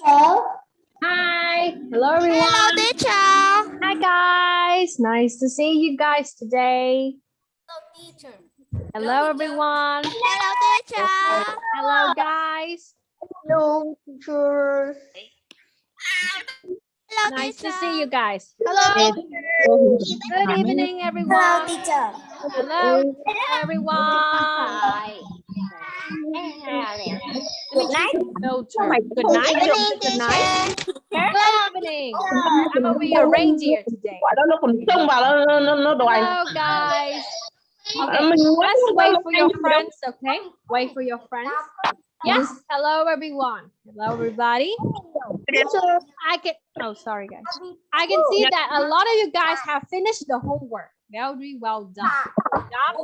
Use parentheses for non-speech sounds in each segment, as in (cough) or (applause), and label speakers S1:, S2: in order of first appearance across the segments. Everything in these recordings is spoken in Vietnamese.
S1: teacher.
S2: Hi, hello everyone.
S3: Hello, teacher.
S2: Hi guys, nice to see you guys today.
S3: Hello, teacher.
S2: Hello everyone.
S3: Hello, teacher.
S2: Hello guys.
S1: Hello, teacher.
S3: Hello,
S2: Nice to see you guys. Hello. Good evening everyone.
S1: Hello, teacher.
S2: Hello everyone.
S1: Good night.
S2: Filter. Good night. Good night. Good evening. I'm gonna be a reindeer today. Hello guys. Okay, let's wait for your friends, okay? Wait for your friends. Yes, hello everyone. Hello everybody. I can oh sorry guys. I can see that a lot of you guys have finished the homework. Very well done. Good job.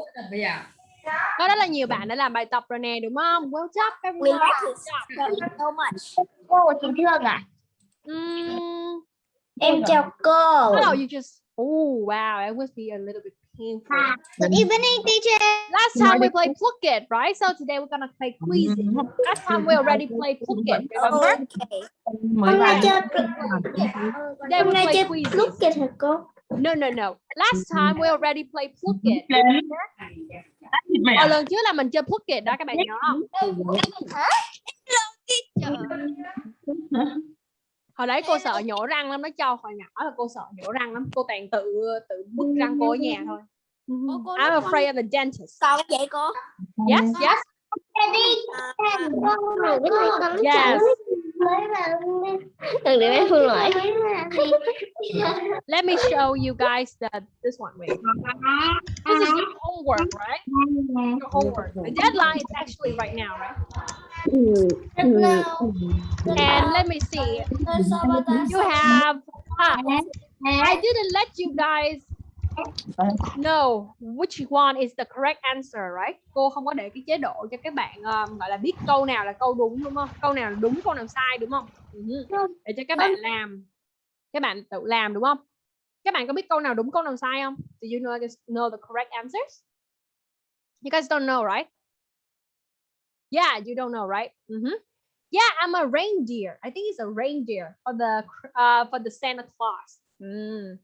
S2: Có rất là nhiều bạn đã làm bài tập rồi nè đúng không? Well job
S1: We
S2: everyone.
S1: it so much. Cô chị Thương à? Em chào cô.
S2: no, you just oh wow, it must be a little bit painful.
S1: Good evening, teacher.
S2: Last time we played Plucket, right? So today we're gonna play quizzes. Last time we already played Plucket, remember?
S1: Okay.
S4: mới
S1: Hôm nay chơi kìa hả cô?
S2: No, no, no. Last time we already played Plucket.
S4: thịt mẹ
S2: Ở lần trước là mình chơi Plucket đó các bạn nhớ không? Hồi đấy cô sợ nhổ răng lắm, nó cho hồi nhỏ là cô sợ nhổ răng lắm. Cô toàn tự tự bứt răng cô ở nhà thôi. I'm afraid of the dentist.
S3: Còn vậy cô?
S2: Yes, yes. Yes. (laughs) Let me show you guys that this one. Wait. This is your homework, right? Your homework. The deadline is actually right now, right? And let me see. You have. I didn't let you guys know which one is the correct answer, right? Cô không có để cái chế độ cho các bạn um, gọi là biết câu nào là câu đúng đúng không? Câu nào là đúng, câu nào sai đúng không? Ừ. Để cho các bạn làm, các bạn tự làm đúng không? Các bạn có biết câu nào đúng, câu nào sai không? Do you know know the correct answers? You guys don't know, right? Yeah, you don't know, right? Mhm. Yeah, I'm a reindeer. I think it's a reindeer for the uh, for the Santa Claus. Mm.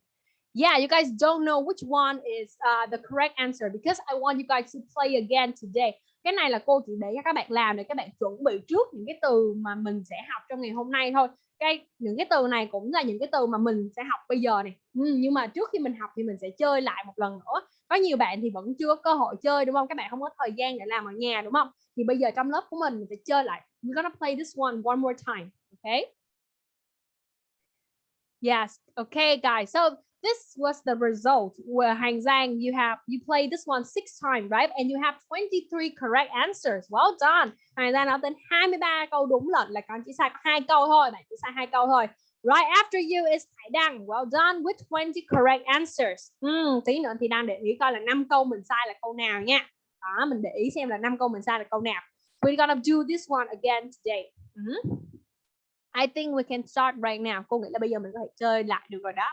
S2: Yeah, you guys don't know which one is uh, the correct answer because I want you guys to play again today. Cái này là cô chỉ để cho các bạn làm để các bạn chuẩn bị trước những cái từ mà mình sẽ học trong ngày hôm nay thôi. Cái những cái từ này cũng là những cái từ mà mình sẽ học bây giờ này. Ừ, nhưng mà trước khi mình học thì mình sẽ chơi lại một lần nữa. Có nhiều bạn thì vẫn chưa có cơ hội chơi đúng không? Các bạn không có thời gian để làm ở nhà đúng không? Thì bây giờ trong lớp của mình mình sẽ chơi lại. We're gonna play this one one more time. Okay? Yes. Okay, guys. So this was the result where Hang Zhang, you have you played this one six times, right? And you have 23 correct answers. Well done. Hang Zhang đã tên 23 câu đúng lận là con chỉ sai có hai câu thôi, bạn chỉ sai hai câu thôi. Right after you is Thái Đăng. Well done with 20 correct answers. Hmm, tí nữa thì đang để ý coi là năm câu mình sai là câu nào nha. Đó, mình để ý xem là năm câu mình sai là câu nào. We're gonna do this one again today. Mhm. I think we can start right now. Cô nghĩ là bây giờ mình có thể chơi lại được rồi đó.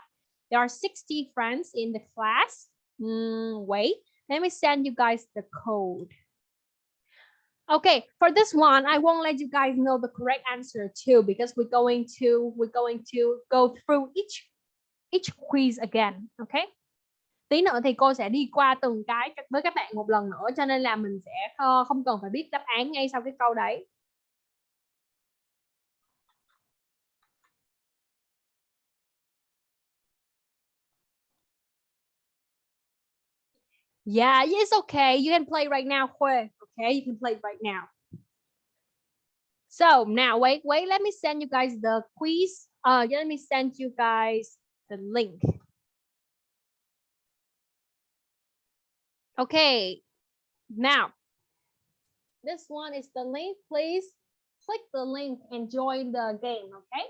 S2: There are 60 friends in the class. Mm, wait, let me send you guys the code. Okay, for this one, I won't let you guys know the correct answer too because we're going to we're going to go through each each quiz again. Okay. Tí nữa thì cô sẽ đi qua từng cái với các bạn một lần nữa cho nên là mình sẽ ờ, không cần phải biết đáp án ngay sau cái câu đấy. Yeah, it's okay. You can play right now, Hue. Okay, you can play right now. So now, wait, wait. Let me send you guys the quiz. Uh, let me send you guys the link. Okay, now this one is the link. Please click the link and join the game. Okay,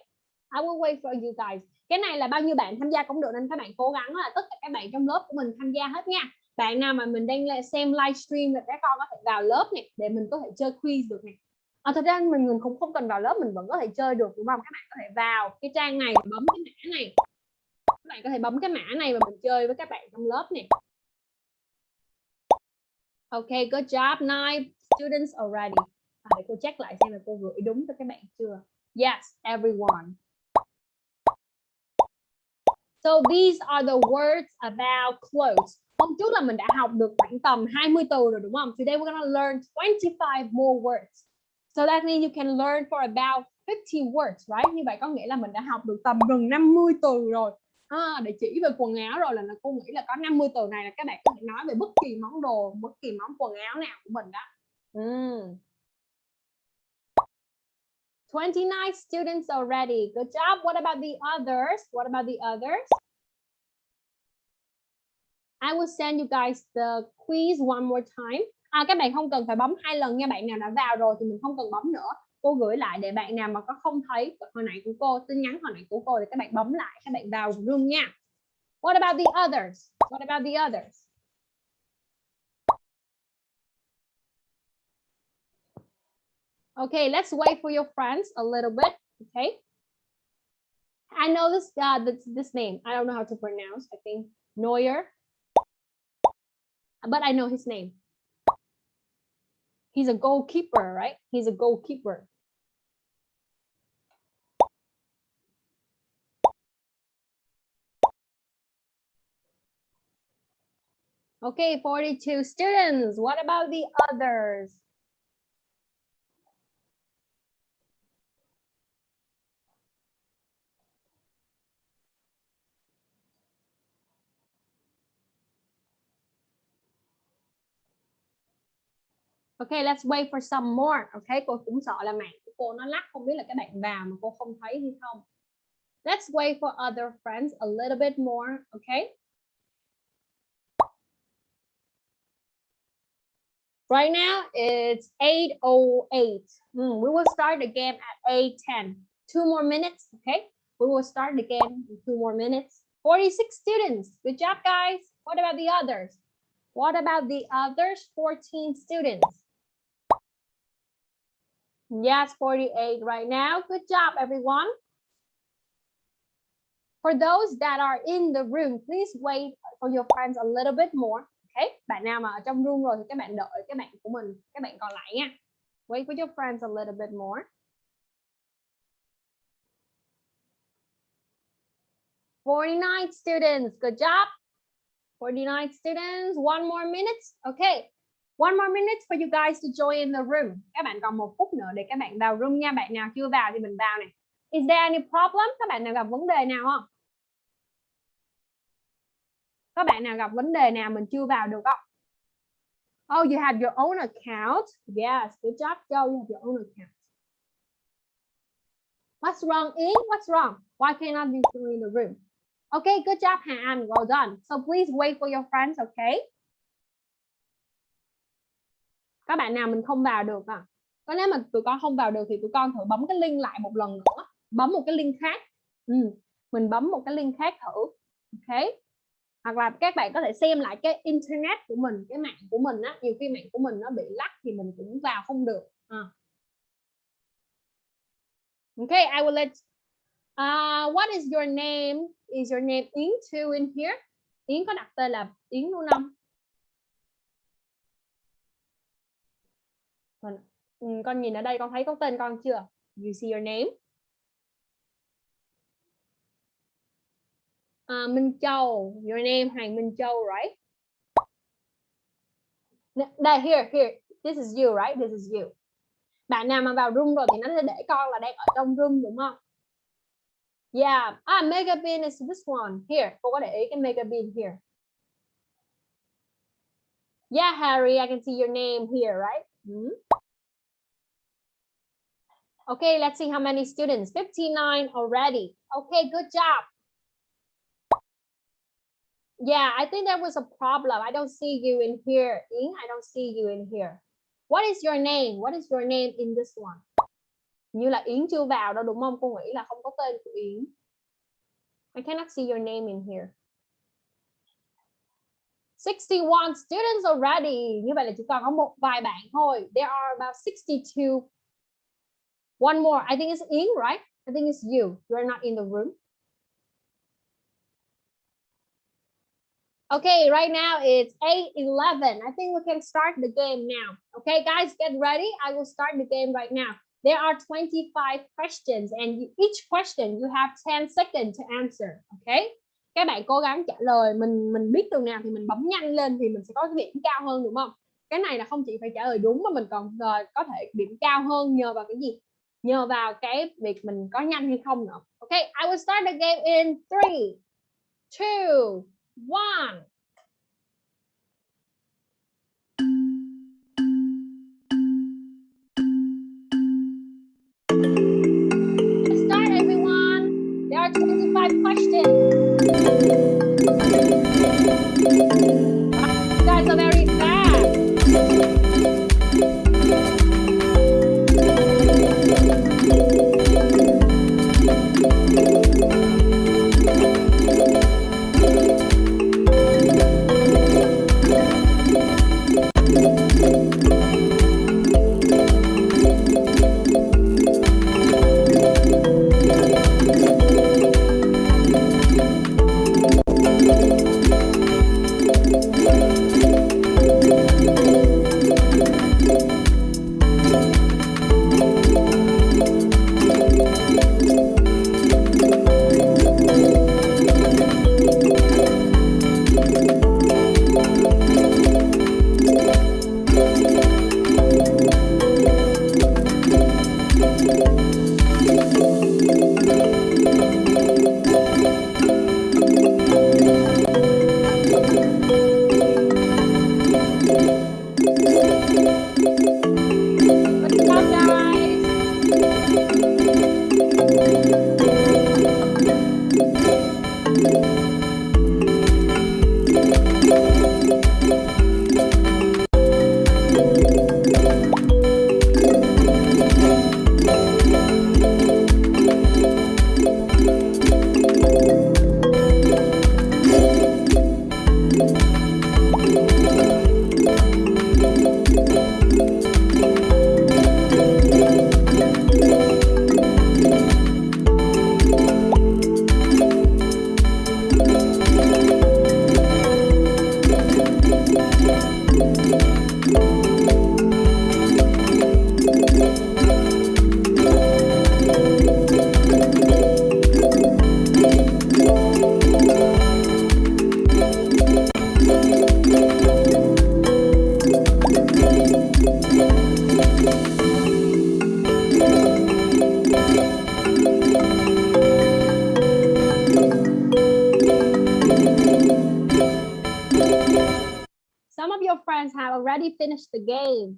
S2: I will wait for you guys. Cái này là bao nhiêu bạn tham gia cũng được nên các bạn cố gắng là tất cả các bạn trong lớp của mình tham gia hết nha bạn nào mà mình đang xem livestream là các con có thể vào lớp này để mình có thể chơi quiz được này. À, thật ra mình mình cũng không cần vào lớp mình vẫn có thể chơi được đúng không? Các bạn có thể vào cái trang này bấm cái mã này. Các bạn có thể bấm cái mã này và mình chơi với các bạn trong lớp này. Ok good job nine students already. À, để cô check lại xem là cô gửi đúng cho các bạn chưa? Yes, everyone. So these are the words about clothes. Hôm trước là mình đã học được khoảng tầm 20 từ rồi đúng không? Today we're gonna learn 25 more words. So that means you can learn for about 50 words, right? Như vậy có nghĩa là mình đã học được tầm gần 50 từ rồi. À, để chỉ về quần áo rồi là cô nghĩ là có 50 từ này là các bạn có thể nói về bất kỳ món đồ, bất kỳ món quần áo nào của mình đó. Mm. 29 students already. Good job. What about the others? What about the others? I will send you guys the quiz one more time. À, các bạn không cần phải bấm hai lần nha. Bạn nào đã vào rồi thì mình không cần bấm nữa. Cô gửi lại để bạn nào mà có không thấy hồi nãy của cô, tin nhắn hồi nãy của cô thì các bạn bấm lại, các bạn vào room nha. What about the others? What about the others? Okay, let's wait for your friends a little bit. Okay. I know this uh this, this name. I don't know how to pronounce. I think Neuer. But I know his name. He's a goalkeeper, right? He's a goalkeeper. Okay, 42 students. What about the others? Okay, let's wait for some more. Okay, cô cũng sợ là mạng của cô nó lắc, không biết là các bạn vào mà cô không thấy hay không. Let's wait for other friends a little bit more. Okay. Right now it's 8.08. Hmm, we will start the game at 8.10. Two more minutes, okay? We will start the game in two more minutes. 46 students. Good job, guys. What about the others? What about the others 14 students? Yes, 48 right now. Good job, everyone. For those that are in the room, please wait for your friends a little bit more. Okay, bạn nào mà ở trong room rồi thì các bạn đợi các bạn của mình, các bạn còn lại nha. Wait for your friends a little bit more. Forty-nine students, good job. 49 students, one more minute. Okay, one more minute for you guys to join the room. Các bạn còn một phút nữa để các bạn vào room nha. Bạn nào chưa vào thì mình vào này. Is there any problem? Các bạn nào gặp vấn đề nào không? Các bạn nào gặp vấn đề nào mình chưa vào được không? Oh, you have your own account. Yes, good job, Joe. You have your own account. What's wrong, E? What's wrong? Why cannot you join the room? Okay, good job, Han. Well done. So please wait for your friends, okay? Các bạn nào mình không vào được à? Có nếu mà tụi con không vào được thì tụi con thử bấm cái link lại một lần nữa. Bấm một cái link khác. Ừ. Mình bấm một cái link khác thử. Ok. Hoặc là các bạn có thể xem lại cái internet của mình, cái mạng của mình á. Nhiều khi mạng của mình nó bị lắc thì mình cũng vào không được. À. Okay, I will let Uh, what is your name? Is your name Yến too in here? Yến có đặt tên là Yến luôn không? Ừ, con, nhìn ở đây con thấy có tên con chưa? You see your name? Uh, Minh Châu, your name Hoàng Minh Châu, right? Đây, here, here. This is you, right? This is you. Bạn nào mà vào room rồi thì nó sẽ để con là đang ở trong room đúng không? Yeah. Ah, mega bean is this one. Here. Cô có để ý cái mega bean here. Yeah, Harry, I can see your name here, right? Hmm. Okay, let's see how many students. 59 already. Okay, good job. Yeah, I think there was a problem. I don't see you in here. Ying, I don't see you in here. What is your name? What is your name in this one? như là Yến chưa vào đâu đúng không? Cô nghĩ là không có tên của Yến. I cannot see your name in here. 61 students already. Như vậy là chỉ còn có một vài bạn thôi. There are about 62. One more. I think it's in, right? I think it's you. You are not in the room. Okay, right now it's 8:11. I think we can start the game now. Okay, guys, get ready. I will start the game right now. There are 25 questions and each question you have 10 seconds to answer. Okay? Các bạn cố gắng trả lời mình mình biết từ nào thì mình bấm nhanh lên thì mình sẽ có cái điểm cao hơn đúng không? Cái này là không chỉ phải trả lời đúng mà mình còn uh, có thể điểm cao hơn nhờ vào cái gì? Nhờ vào cái việc mình có nhanh hay không nữa. ok I will start the game in 3 2 1 start, everyone. There are 25 questions.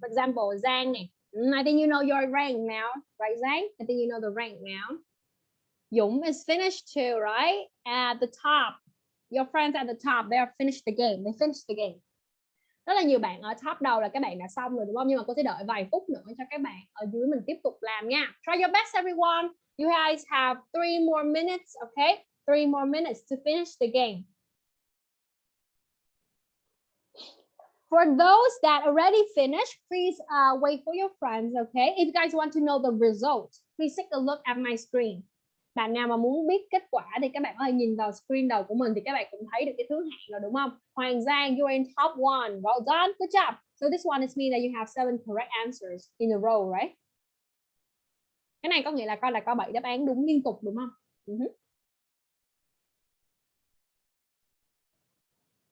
S2: For example, Zhang. này. Mm, I think you know your rank now, right, Zhang? I think you know the rank now. Dũng is finished too, right? At the top, your friends at the top, they are finished the game. They finished the game. Rất là nhiều bạn ở top đầu là các bạn đã xong rồi đúng không? Nhưng mà cô sẽ đợi vài phút nữa cho các bạn ở dưới mình tiếp tục làm nha. Try your best, everyone. You guys have three more minutes, okay? Three more minutes to finish the game. For those that already finished, please uh, wait for your friends, okay? If you guys want to know the result, please take a look at my screen. Bạn nào mà muốn biết kết quả thì các bạn có thể nhìn vào screen đầu của mình thì các bạn cũng thấy được cái thứ hạng rồi đúng không? Hoàng Giang, you're in top one. Well done, good job. So this one is mean that you have seven correct answers in a row, right? Cái này có nghĩa là con là có 7 đáp án đúng liên tục đúng không? Ừ uh -huh.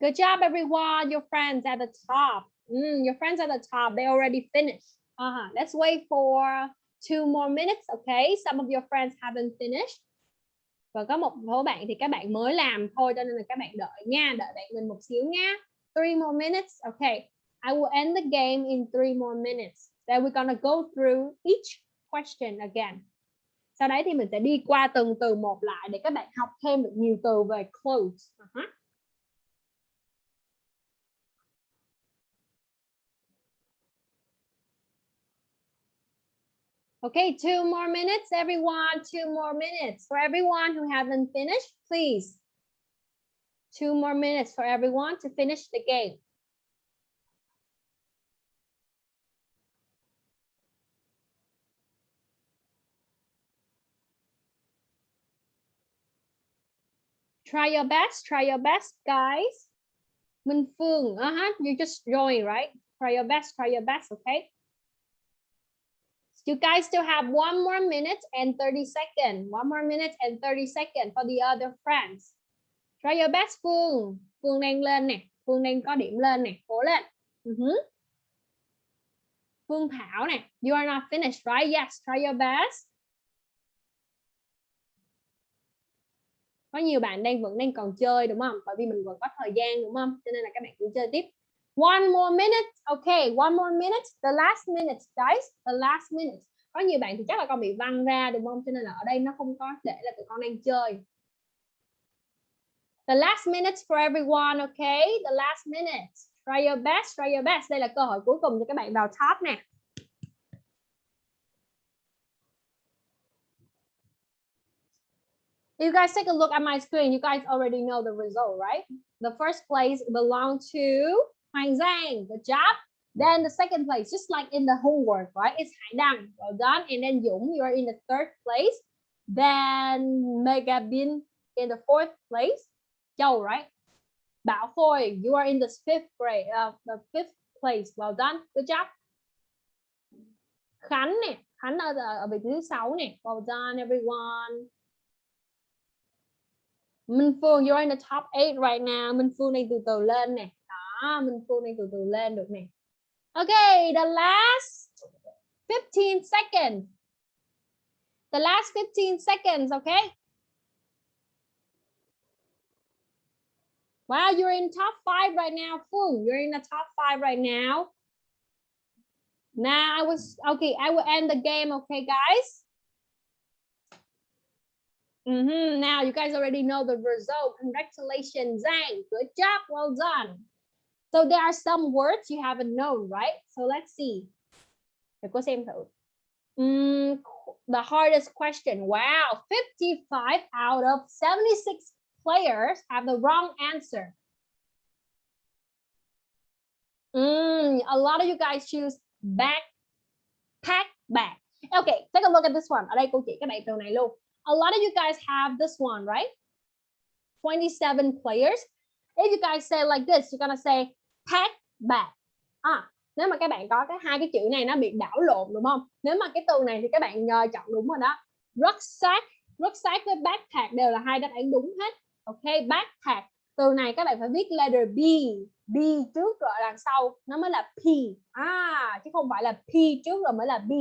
S2: Good job, everyone. Your friends at the top. Mm, your friends at the top, they already finished. Uh-huh. Let's wait for two more minutes, okay? Some of your friends haven't finished. Và có một số bạn thì các bạn mới làm thôi, cho nên là các bạn đợi nha, đợi bạn mình một xíu nha. Three more minutes, okay. I will end the game in three more minutes. Then we're gonna go through each question again. Sau đấy thì mình sẽ đi qua từng từ một lại để các bạn học thêm được nhiều từ về clothes. Uh-huh. Okay, two more minutes, everyone. Two more minutes. For everyone who haven't finished, please. Two more minutes for everyone to finish the game. Try your best, try your best, guys. Minh uh-huh, you just joined, right? Try your best, try your best, okay? You guys still have one more minute and 30 seconds. One more minute and 30 seconds for the other friends. Try your best Phương. Phương đang lên nè. Phương đang có điểm lên nè. Cố lên. Ừ uh -huh. Phương Thảo nè. You are not finished, right? Yes, try your best. Có nhiều bạn đang vẫn đang còn chơi đúng không? Bởi vì mình vẫn có thời gian đúng không? Cho nên là các bạn cứ chơi tiếp. One more minute. Okay, one more minute. The last minute, guys. The last minute. Có nhiều bạn thì chắc là con bị văng ra đúng không? Cho nên là ở đây nó không có để là tụi con đang chơi. The last minute for everyone, okay? The last minute. Try your best, try your best. Đây là cơ hội cuối cùng cho các bạn vào top nè. You guys take a look at my screen. You guys already know the result, right? The first place belong to Hoàng Giang. Good job. Then the second place, just like in the homework, right? It's Hải Đăng. Well done. And then Dũng, you're in the third place. Then Mega Bin in the fourth place. Châu, right? Bảo Khôi, you are in the fifth grade, uh, the fifth place. Well done. Good job. Khánh nè, Khánh ở, ở vị trí thứ sáu nè. Well done, everyone. Minh Phương, you're in the top 8 right now. Minh Phương đang từ từ lên nè. Đó, Minh Phương đang từ từ lên được nè. Okay, the last 15 seconds. The last 15 seconds, okay? Wow, you're in top five right now, Phương. You're in the top five right now. Now I was, okay, I will end the game, okay, guys? Mm -hmm. Now you guys already know the result. Congratulations, Zhang. Good job. Well done. So there are some words you haven't known, right? So let's see. Xem thử. Mm, the hardest question. Wow, 55 out of 76 players have the wrong answer. Mm, a lot of you guys choose back, pack, back. Okay, take a look at this one. Ở đây cô chỉ các bạn này luôn. A lot of you guys have this one, right? 27 players. If you guys say like this, you're gonna say thác bạc, À, nếu mà các bạn có cái hai cái chữ này nó bị đảo lộn đúng không? Nếu mà cái từ này thì các bạn uh, chọn đúng rồi đó. Rucksack, rucksack với backpack đều là hai đáp án đúng hết. Ok, backpack. Từ này các bạn phải viết letter B, B trước rồi đằng sau nó mới là P. À, chứ không phải là P trước rồi mới là B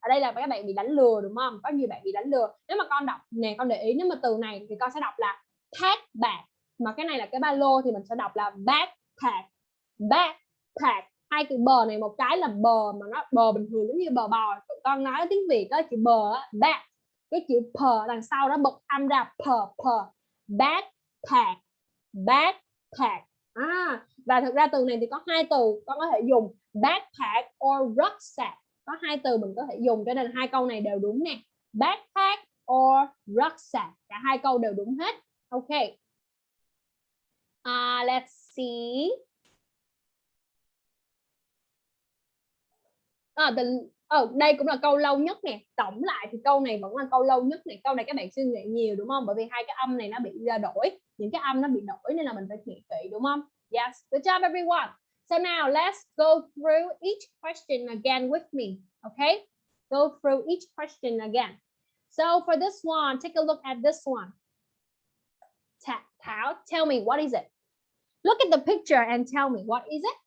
S2: ở đây là các bạn bị đánh lừa đúng không có nhiều bạn bị đánh lừa nếu mà con đọc nè con để ý nếu mà từ này thì con sẽ đọc là pack bag mà cái này là cái ba lô thì mình sẽ đọc là backpack backpack. Hai từ bờ này một cái là bờ mà nó bờ bình thường giống như bờ bò. Con nói tiếng việt đó chữ bờ á back. Cái chữ p đằng sau đó bật âm ra p p. Backpack. Backpack. À, và thực ra từ này thì có hai từ con có thể dùng backpack or rucksack. Có hai từ mình có thể dùng cho nên hai câu này đều đúng nè. Backpack or rucksack. Cả hai câu đều đúng hết. Ok. Uh, let's see. Ờ, à, the, oh, ờ, đây cũng là câu lâu nhất nè tổng lại thì câu này vẫn là câu lâu nhất này câu này các bạn suy nghĩ nhiều đúng không bởi vì hai cái âm này nó bị đổi những cái âm nó bị đổi nên là mình phải nghĩ kỹ đúng không yes good job everyone So now let's go through each question again with me, okay? Go through each question again. So for this one, take a look at this one. Tao, tell me, what is it? Look at the picture and tell me, what is it?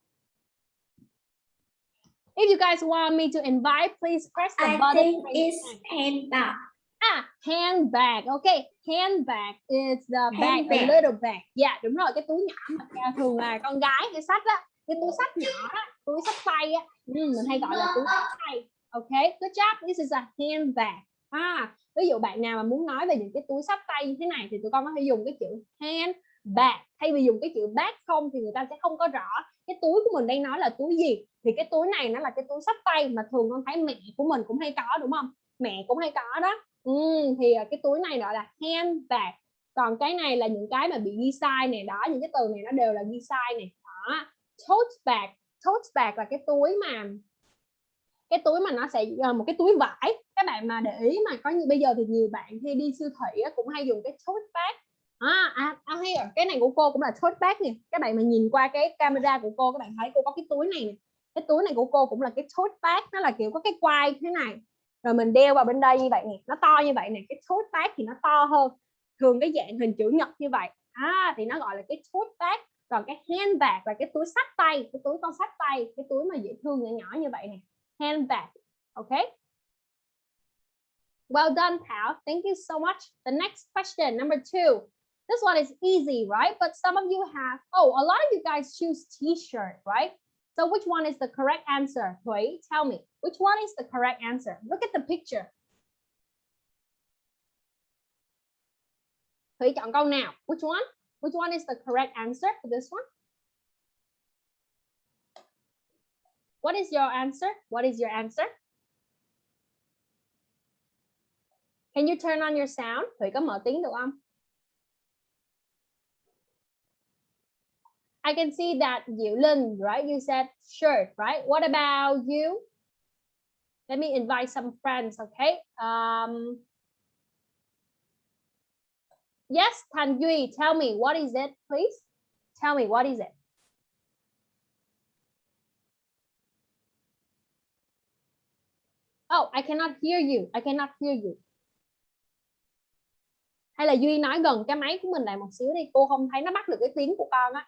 S2: If you guys want me to invite, please press the
S1: I
S2: button.
S1: think it's handbag.
S2: Ah, handbag. Okay, handbag is the bag, a
S1: Handbag.
S2: little bag. Yeah, đúng rồi, cái túi nhỏ mà thường là con gái cái sách á, cái túi sách nhỏ á, túi sách tay á, ừ, mình hay gọi là túi sách tay. Okay, good job. This is a handbag. À, ví dụ bạn nào mà muốn nói về những cái túi sách tay như thế này thì tụi con có thể dùng cái chữ handbag. Thay vì dùng cái chữ bag không thì người ta sẽ không có rõ cái túi của mình đang nói là túi gì. Thì cái túi này nó là cái túi sách tay mà thường con thấy mẹ của mình cũng hay có đúng không? Mẹ cũng hay có đó. Ừ, thì à, cái túi này gọi là handbag. Còn cái này là những cái mà bị ghi sai này đó, những cái từ này nó đều là ghi sai này. Đó. Tote bag, tote bag là cái túi mà cái túi mà nó sẽ à, một cái túi vải các bạn mà để ý mà có như bây giờ thì nhiều bạn khi đi siêu thị cũng hay dùng cái tote bag à, à, à here, cái này của cô cũng là tote bag nè. Các bạn mà nhìn qua cái camera của cô các bạn thấy cô có cái túi này nè. cái túi này của cô cũng là cái tote bag nó là kiểu có cái quai thế này. Rồi mình đeo vào bên đây như vậy nè nó to như vậy nè cái tote bag thì nó to hơn. Thường cái dạng hình chữ nhật như vậy. À thì nó gọi là cái tote bag còn cái handbag là cái túi xách tay cái túi con xách tay cái túi mà dễ thương nhỏ nhỏ như vậy nè. Handbag Ok. well done Thảo. Thank you so much. The next question number two. This one is easy right? But some of you have oh a lot of you guys choose t-shirt right? So which one is the correct answer? Thủy tell me which one is the correct answer? Look at the picture. Thủy chọn câu nào? Which one? Which one is the correct answer for this one? What is your answer? What is your answer? Can you turn on your sound? Thủy có mở tiếng được không? I can see that Diệu Linh, right? You said shirt, right? What about you? Let me invite some friends, okay? Um, yes, Tan Duy, tell me, what is it, please? Tell me, what is it? Oh, I cannot hear you. I cannot hear you. hay là duy nói gần cái máy của mình lại một xíu đi cô không thấy nó bắt được cái tiếng của con á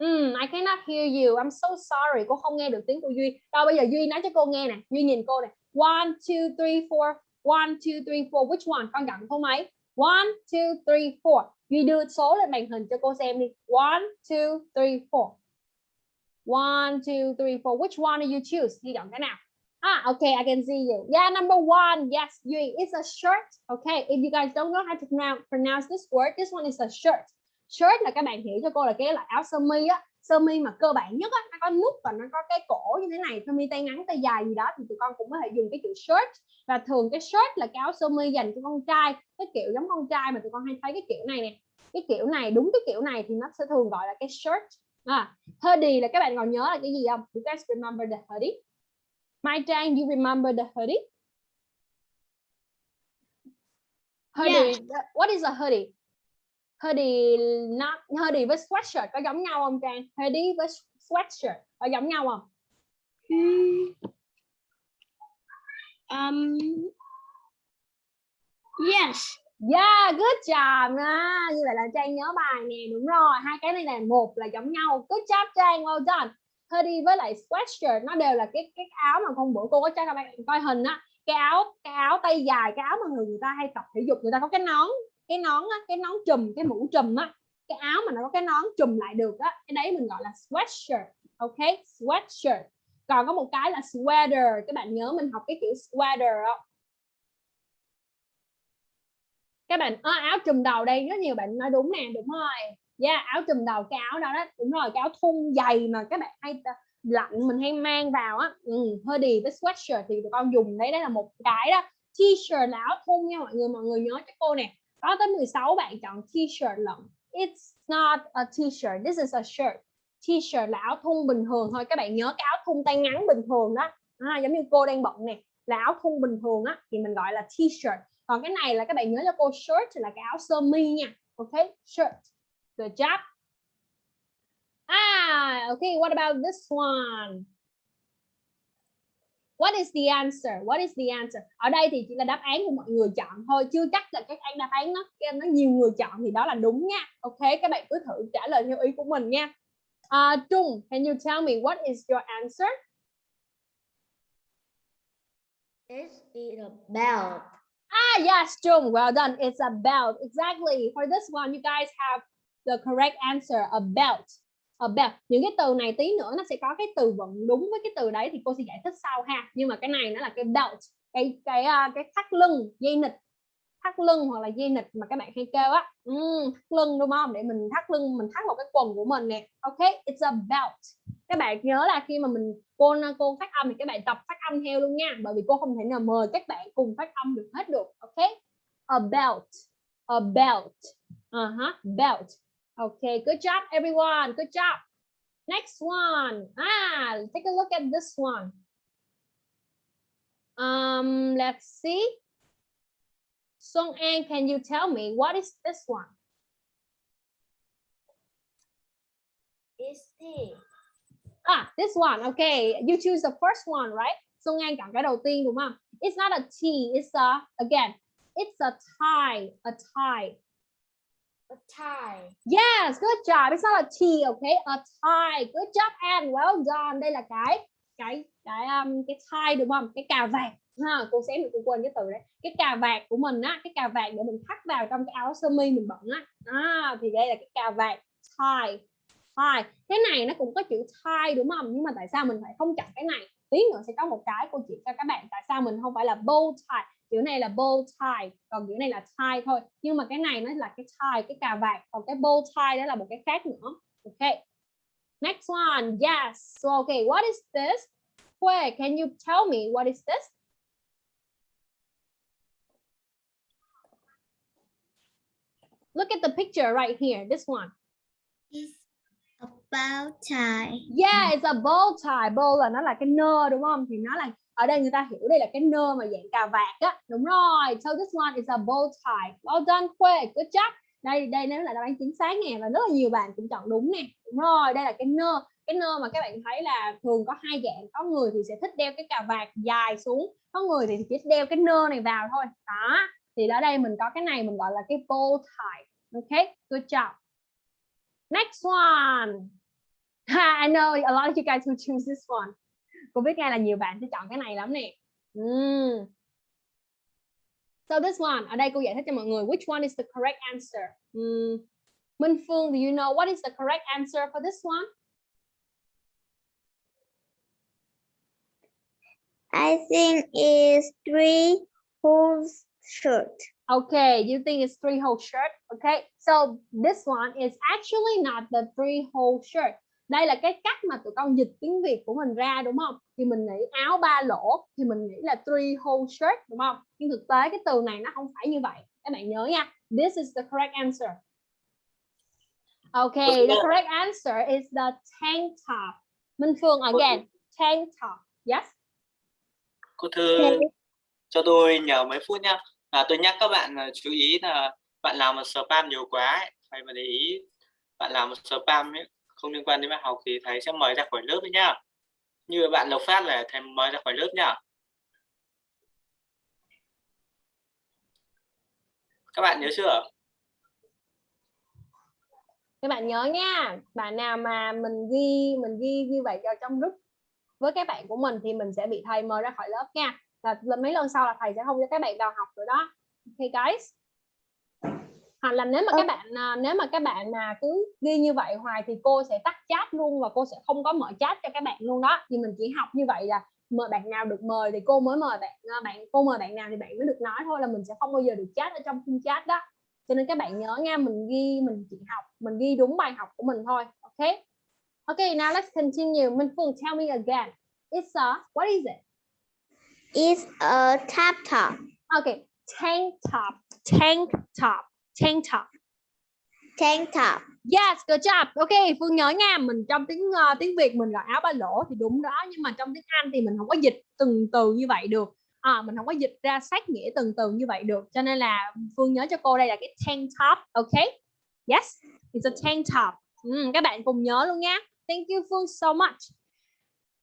S2: Mm, I cannot hear you. I'm so sorry. Cô không nghe được tiếng của Duy. Đâu bây giờ Duy nói cho cô nghe nè. Duy nhìn cô nè. One, two, three, four. One, two, three, four. Which one? Con chọn số mấy? One, two, three, four. Duy đưa số lên màn hình cho cô xem đi. One, two, three, four. One, two, three, four. Which one do you choose? Duy chọn cái nào? Ah, okay, I can see you. Yeah, number one. Yes, Yui, it's a shirt. Okay, if you guys don't know how to pronounce this word, this one is a shirt. Shirt là các bạn hiểu cho cô là cái loại áo sơ mi á, sơ mi mà cơ bản nhất á, nó có nút và nó có cái cổ như thế này, sơ mi tay ngắn tay dài gì đó thì tụi con cũng có thể dùng cái chữ shirt. Và thường cái shirt là cái áo sơ mi dành cho con trai, cái kiểu giống con trai mà tụi con hay thấy cái kiểu này nè. Cái kiểu này, đúng cái kiểu này thì nó sẽ thường gọi là cái shirt. À, hoodie là các bạn còn nhớ là cái gì không? You guys remember the hoodie? Mai Trang, you remember the hoodie? Hoodie, what is a hoodie? Hoodie not hoodie với sweatshirt có giống nhau không Trang? Hoodie với sweatshirt có giống nhau không?
S1: Um, yes.
S2: Yeah, good job nha. Như vậy là Trang nhớ bài nè, đúng rồi. Hai cái này là một là giống nhau. Good job Trang, well done. Hoodie với lại sweatshirt nó đều là cái cái áo mà hôm bữa cô có cho các bạn coi hình á cái áo cái áo tay dài cái áo mà người, người ta hay tập thể dục người ta có cái nón cái nón á cái nón trùm cái mũ trùm á cái áo mà nó có cái nón trùm lại được á cái đấy mình gọi là sweatshirt ok? Sweatshirt. Còn có một cái là sweater các bạn nhớ mình học cái kiểu sweater không các bạn à, áo trùm đầu đây rất nhiều bạn nói đúng nè đúng rồi. Yeah, áo trùm đầu cái áo đó đó đúng rồi cái áo thun dày mà các bạn hay ờ, lạnh mình hay mang vào á. Ừ, hoodie với sweatshirt thì tụi con dùng đấy đấy là một cái đó. T-shirt là áo thun nha mọi người mọi người nhớ cho cô nè có tới 16 bạn chọn t-shirt lận it's not a t-shirt this is a shirt t-shirt là áo thun bình thường thôi các bạn nhớ cái áo thun tay ngắn bình thường đó。À, giống như cô đang bận nè là áo thun bình thường á thì mình gọi là t-shirt còn cái này là các bạn nhớ cho cô shirt là cái áo sơ mi nha ok shirt. Good job. Ah okay what about this one? What is the answer? What is the answer? Ở đây thì chỉ là đáp án của mọi người chọn thôi, chưa chắc là các đáp án nó nó nhiều người chọn thì đó là đúng nha. Ok, các bạn cứ thử trả lời theo ý của mình nha. Uh, Trung, can you tell me what is your answer?
S1: Is a belt.
S2: Ah, yes, Trung, well done. It's a belt. Exactly. For this one, you guys have the correct answer, a belt. Ờ, about. Những cái từ này tí nữa nó sẽ có cái từ vựng đúng với cái từ đấy thì cô sẽ giải thích sau ha. Nhưng mà cái này nó là cái belt, cái cái uh, cái thắt lưng, dây nịt, thắt lưng hoặc là dây nịt mà các bạn hay kêu á. Mm, thắt lưng đúng không? Để mình thắt lưng, mình thắt vào cái quần của mình nè. Ok, it's a belt. Các bạn nhớ là khi mà mình cô cô phát âm thì các bạn tập phát âm theo luôn nha bởi vì cô không thể nào mời các bạn cùng phát âm được hết được ok a belt a belt ờ uh -huh. belt okay good job everyone. Good job. Next one. Ah take a look at this one. Um let's see. Song An can you tell me what is this one?
S1: Is this?
S2: Ah, this one. Okay, you choose the first one, right? xô ngang chọn cái đầu tiên đúng không? It's not a T it's a again it's a tie a tie
S1: A tie.
S2: Yes, good job. It's not a T, okay? A tie. Good job, and well done. Đây là cái cái cái um, cái tie đúng không? Cái cà vạt. Ha, cô xém mình cũng quên cái từ đấy. Cái cà vạt của mình á, cái cà vạt để mình thắt vào trong cái áo sơ mi mình bận á. À, thì đây là cái cà vạt tie. Tie. Cái này nó cũng có chữ tie đúng không? Nhưng mà tại sao mình phải không chọn cái này? Tí nữa sẽ có một cái cô chỉ cho các bạn tại sao mình không phải là bow tie chữ này là bow tie còn chữ này là tie thôi. Nhưng mà cái này nó là cái tie cái cà vạt còn cái bow tie đó là một cái khác nữa. Ok. Next one. Yes. So okay what is this? Where can you tell me what is this? Look at the picture right here this one.
S1: It's about tie.
S2: Yeah, it's a bow tie. Bow là nó là cái nơ đúng không? Thì nó là ở đây người ta hiểu đây là cái nơ mà dạng cà vạt á. Đúng rồi. So this one is a bow tie. Well done, Khuê. Good job. Đây đây nếu là đáp án chính xác nè và rất là nhiều bạn cũng chọn đúng nè. Đúng rồi, đây là cái nơ. Cái nơ mà các bạn thấy là thường có hai dạng. Có người thì sẽ thích đeo cái cà vạt dài xuống, có người thì chỉ đeo cái nơ này vào thôi. Đó. Thì ở đây mình có cái này mình gọi là cái bow tie. Ok good job. Next one. (laughs) I know a lot of you guys will choose this one. Cô biết ngay là nhiều bạn sẽ chọn cái này lắm nè. Mm. So this one, ở đây cô giải thích cho mọi người which one is the correct answer. Mm. Minh Phương, do you know what is the correct answer for this one?
S1: I think it's three whose shirt.
S2: Okay, you think it's three hole shirt? Okay, so this one is actually not the three hole shirt. Đây là cái cách mà tụi con dịch tiếng Việt của mình ra đúng không? Thì mình nghĩ áo ba lỗ thì mình nghĩ là three hole shirt đúng không? Nhưng thực tế cái từ này nó không phải như vậy. Các bạn nhớ nha. This is the correct answer. Okay, the correct answer is the tank top. Minh Phương again, tank top. Yes.
S5: Cô Thư cho tôi nhờ mấy phút nhá. À, tôi nhắc các bạn là chú ý là bạn làm một spam nhiều quá ấy. phải mà để ý bạn làm một spam ấy, không liên quan đến bài học thì thầy sẽ mời ra khỏi lớp đấy nhá. Như bạn Lộc Phát là thầy mời ra khỏi lớp nhá. Các bạn nhớ chưa?
S2: các bạn nhớ nha bạn nào mà mình ghi mình ghi như vậy vào trong group với các bạn của mình thì mình sẽ bị thầy mời ra khỏi lớp nha là là mấy lần sau là thầy sẽ không cho các bạn vào học nữa đó okay, guys hoặc là nếu mà các bạn à, nếu mà các bạn mà cứ ghi như vậy hoài thì cô sẽ tắt chat luôn và cô sẽ không có mở chat cho các bạn luôn đó. Thì mình chỉ học như vậy là mời bạn nào được mời thì cô mới mời bạn à, bạn cô mời bạn nào thì bạn mới được nói thôi là mình sẽ không bao giờ được chat ở trong khung chat đó. Cho nên các bạn nhớ nha mình ghi mình chỉ học mình ghi đúng bài học của mình thôi ok? Ok now let's continue. Minh Phương tell me again. It's a what is it?
S1: It's a tap top.
S2: okay tank top tank top tank top.
S1: Tank top.
S2: yes good job. Ok Phương nhớ nha mình trong tiếng ờ, tiếng Việt mình gọi áo ba lỗ thì đúng đó nhưng mà trong tiếng Anh thì mình không có dịch từng từ như vậy được. À, mình không có dịch ra sát nghĩa từng từ như vậy được cho nên là Phương nhớ cho cô đây là cái tank top ok? Yes it's a tank top. Ừ, các bạn cùng nhớ luôn nha. Thank you Phương so much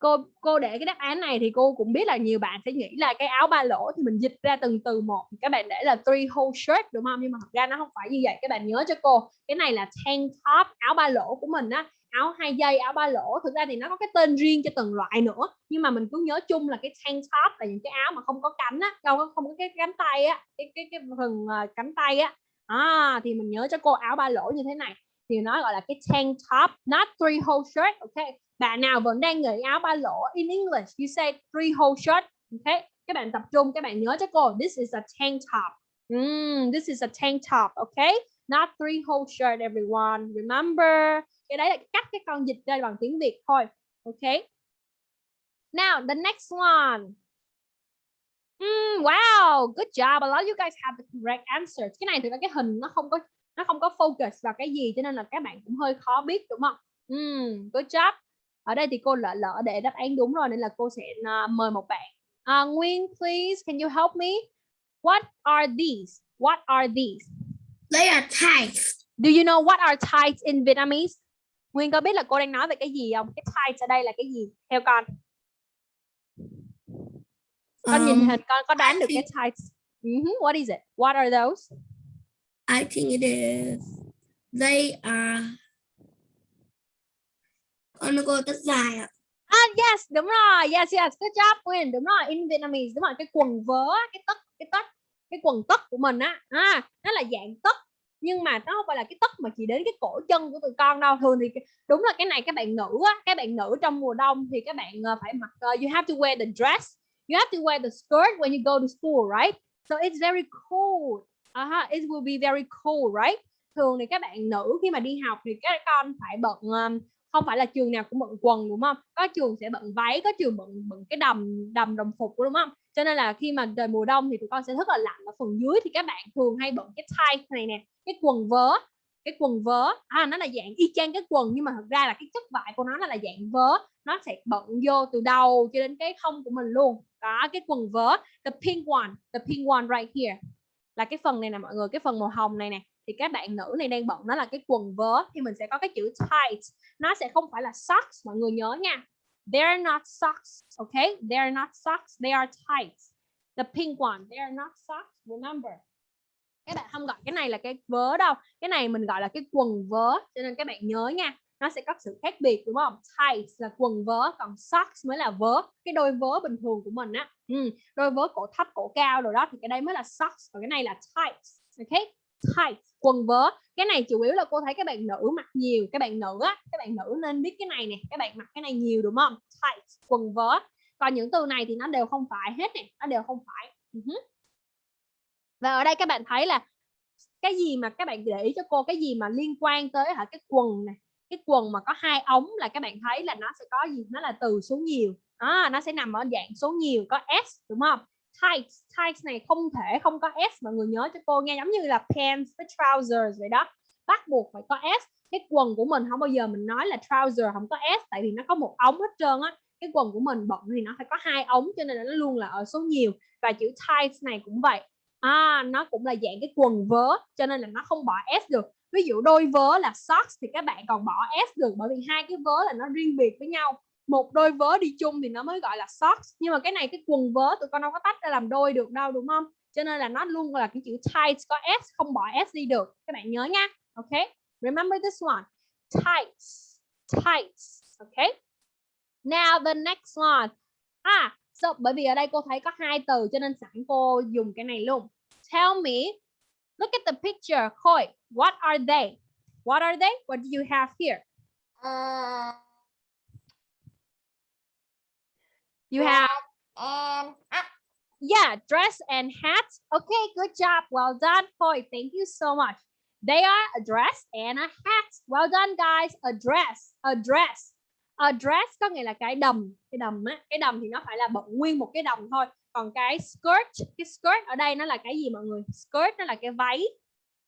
S2: cô cô để cái đáp án này thì cô cũng biết là nhiều bạn sẽ nghĩ là cái áo ba lỗ thì mình dịch ra từng từ một. Các bạn để là three hole shirt đúng không? Nhưng mà thật ra nó không phải như vậy. Các bạn nhớ cho cô cái này là tank top áo ba lỗ của mình á. Áo hai dây áo ba lỗ. Thực ra thì nó có cái tên riêng cho từng loại nữa. Nhưng mà mình cứ nhớ chung là cái tank top là những cái áo mà không có cánh á không có không có cái cánh tay á cái cái cái phần ờ, cánh tay á. À, thì mình nhớ cho cô áo ba lỗ như thế này. Thì nó gọi là cái tank top not three hole shirt ok? Bạn nào vẫn đang nghĩ áo ba lỗ in English you say three hole shirt okay? các bạn tập trung các bạn nhớ cho cô this is a tank top mm, this is a tank top okay? not three hole shirt everyone remember cái đấy là cắt cái con dịch ra bằng tiếng Việt thôi okay? now the next one Mm, wow, good job. A lot of you guys have the correct answers. Cái này thì cái hình nó không có nó không có focus vào cái gì cho nên là các bạn cũng hơi khó biết đúng không? Mm, good job. Ở đây thì cô lỡ lỡ để đáp án đúng rồi nên là cô sẽ uh, mời một bạn. Uh, Nguyên, please, can you help me? What are these? What are these?
S1: They are tights.
S2: Do you know what are tights in Vietnamese? Nguyên có biết là cô đang nói về cái gì không? Cái tights ở đây là cái gì? Theo con. con nhìn
S1: Um,
S2: hình con có đoán được cái tights Mhm, what is it what are those
S1: I think it is. They are. Ờ, con cô tất dài ạ.
S2: Ah yes, đúng rồi. Yes yes, good job quyền Đúng rồi, in Vietnamese đúng rồi, cái quần vớ, cái tất cái tất cái quần tất của mình á, à, nó là dạng tất nhưng mà nó không phải là cái tất mà chỉ đến cái cổ chân của tụi con đâu thường thì đúng là cái này các bạn nữ á các bạn nữ trong mùa đông thì các bạn ờ, phải mặc uh, you have to wear the dress you have to wear the skirt when you go to school right so it's very cold uh huh it will be very cold right thường thì các bạn nữ khi mà đi học thì các con phải bận um, không phải là trường nào cũng bận quần đúng không? Có trường sẽ bận váy có trường bận bận cái đầm đầm đồng phục đúng không? Cho nên là khi mà trời mùa đông thì tụi con sẽ rất là lạnh. Ở phần dưới thì các bạn thường hay bận cái tie này nè cái quần vớ cái quần vớ. À, nó là dạng y chang cái quần nhưng mà thật ra là cái chất vải của nó là, là dạng vớ. Nó sẽ bận vô từ đầu cho đến cái hông của mình luôn. Đó cái quần vớ the pink one the pink one right here. Là cái phần này nè mọi người cái phần màu hồng này nè thì các bạn nữ này đang bận nó là cái quần vớ thì mình sẽ có cái chữ tight. Nó sẽ không phải là socks mọi người nhớ nha. They're not socks okay they're not socks they are tights. The pink one they're not socks remember. Các bạn không gọi cái này là cái vớ đâu. Cái này mình gọi là cái quần vớ cho nên các bạn nhớ nha. Nó sẽ có sự khác biệt đúng không? Tights là quần vớ còn socks mới là vớ. Cái đôi vớ bình thường của mình á ừ, đôi vớ cổ thấp cổ cao rồi đó thì cái đây mới là socks còn cái này là tights ok? Tight quần vớ. Cái này chủ yếu là cô thấy các bạn nữ mặc nhiều các bạn nữ á các bạn nữ nên biết cái này nè các bạn mặc cái này nhiều đúng không? Tight quần vớ. Còn những từ này thì nó đều không phải hết nè nó đều không phải. Ừ Và ở đây các bạn thấy là cái gì mà các bạn để ý cho cô cái gì mà liên quan tới hả cái quần này cái quần mà có hai ống là các bạn thấy là nó sẽ có gì? Nó là từ số nhiều. À, nó sẽ nằm ở dạng số nhiều có s đúng không? Tights tights này không thể không có s mọi người nhớ cho cô nghe giống như là pants với trousers vậy đó. Bắt buộc phải có s. Cái quần của mình không bao giờ mình nói là trouser không có s tại vì nó có một ống hết trơn á. Cái quần của mình bận thì nó phải có hai ống cho nên là nó luôn là ở số nhiều. Và chữ tights này cũng vậy. À, nó cũng là dạng cái quần vớ cho nên là nó không bỏ s được. Ví dụ đôi vớ là socks thì các bạn còn bỏ s được bởi vì hai cái vớ là nó riêng biệt với nhau một đôi vớ đi chung thì nó mới gọi là socks. Nhưng mà cái này cái quần vớ tụi con đâu có tách ra làm đôi được đâu đúng không? Cho nên là nó luôn là cái chữ tight có s không bỏ s đi được. Các bạn nhớ nha. Ok? Remember this one. Tights. Tights. Okay now the next one. À so, bởi vì ở đây cô thấy có hai từ cho nên sẵn cô dùng cái này luôn. Tell me look at the picture. Khôi what are they? What are they? What do you have here?
S3: Uh,
S2: you have
S3: and hat.
S2: Yeah, dress and hat. Okay, good job. Well done, Khôi. Thank you so much. They are a dress and a hat. Well done, guys. A dress, a dress. A dress có nghĩa là cái đầm, cái đầm á, cái đầm thì nó phải là bận nguyên một cái đầm thôi. Còn cái skirt, cái skirt ở đây nó là cái gì mọi người? Skirt nó là cái váy.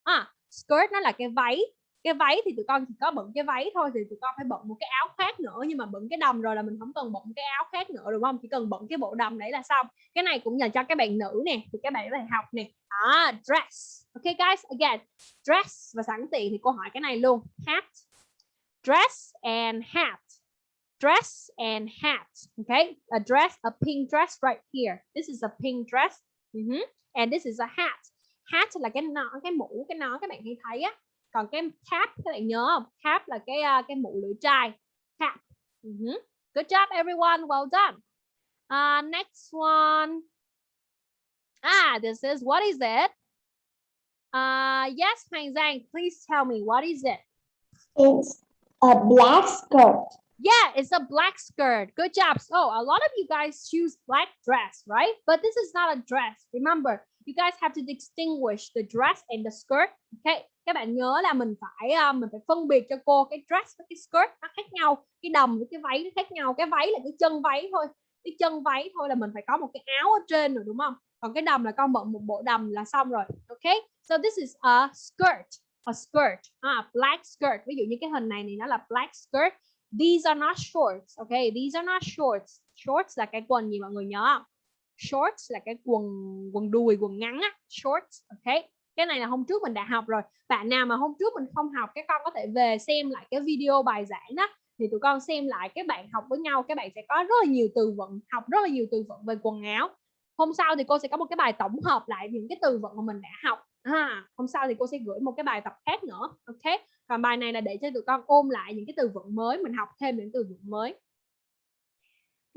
S2: À, skirt nó là cái váy. Cái váy thì tụi con chỉ có bận cái váy thôi thì tụi con phải bận một cái áo khác nữa. Nhưng mà bận cái đầm rồi là mình không cần bận cái áo khác nữa đúng không? Chỉ cần bận cái bộ đầm đấy là xong. Cái này cũng dành cho các bạn nữ nè thì các bạn phải học nè. À, dress. Ok guys again dress và sẵn tiện thì cô hỏi cái này luôn. Hat. Dress and hat. Dress and hat. Okay a dress a pink dress right here. This is a pink dress. Mhm. and this is a hat. Hat là cái nón cái mũ cái nón các bạn hay thấy á. Còn cái cap các bạn nhớ không cap là cái cái mũ lưỡi trai cap Mhm. good job everyone well done Uh, next one. Ah, this is, what is it? Uh, yes, Hoàng Giang, please tell me, what is it?
S1: It's a black skirt.
S2: Yeah, it's a black skirt. Good job. So a lot of you guys choose black dress, right? But this is not a dress. Remember, you guys have to distinguish the dress and the skirt. Okay, các bạn nhớ là mình phải uh, mình phải phân biệt cho cô cái dress với cái skirt nó khác nhau, cái đầm với cái váy nó khác nhau. Cái váy là cái chân váy thôi, cái chân váy thôi là mình phải có một cái áo ở trên rồi đúng không? Còn cái đầm là con bận một bộ đầm là xong rồi. Okay, so this is a skirt, a skirt, à, black skirt. Ví dụ như cái hình này thì nó là black skirt. These are not shorts. Okay, these are not shorts. Shorts là cái quần gì mọi người nhớ không? Shorts là cái quần quần đùi, quần ngắn á. Shorts. ok. Cái này là hôm trước mình đã học rồi. Bạn nào mà hôm trước mình không học, các con có thể về xem lại cái video bài giảng đó. Thì tụi con xem lại các bạn học với nhau, các bạn sẽ có rất là nhiều từ vựng, học rất là nhiều từ vựng về quần áo. hôm sau thì cô sẽ có một cái bài tổng hợp lại những cái từ vựng mà mình đã học à, hôm sau thì cô sẽ gửi một cái bài tập khác nữa ok còn bài này là để cho tụi con ôm lại những cái từ vựng mới mình học thêm những từ vựng mới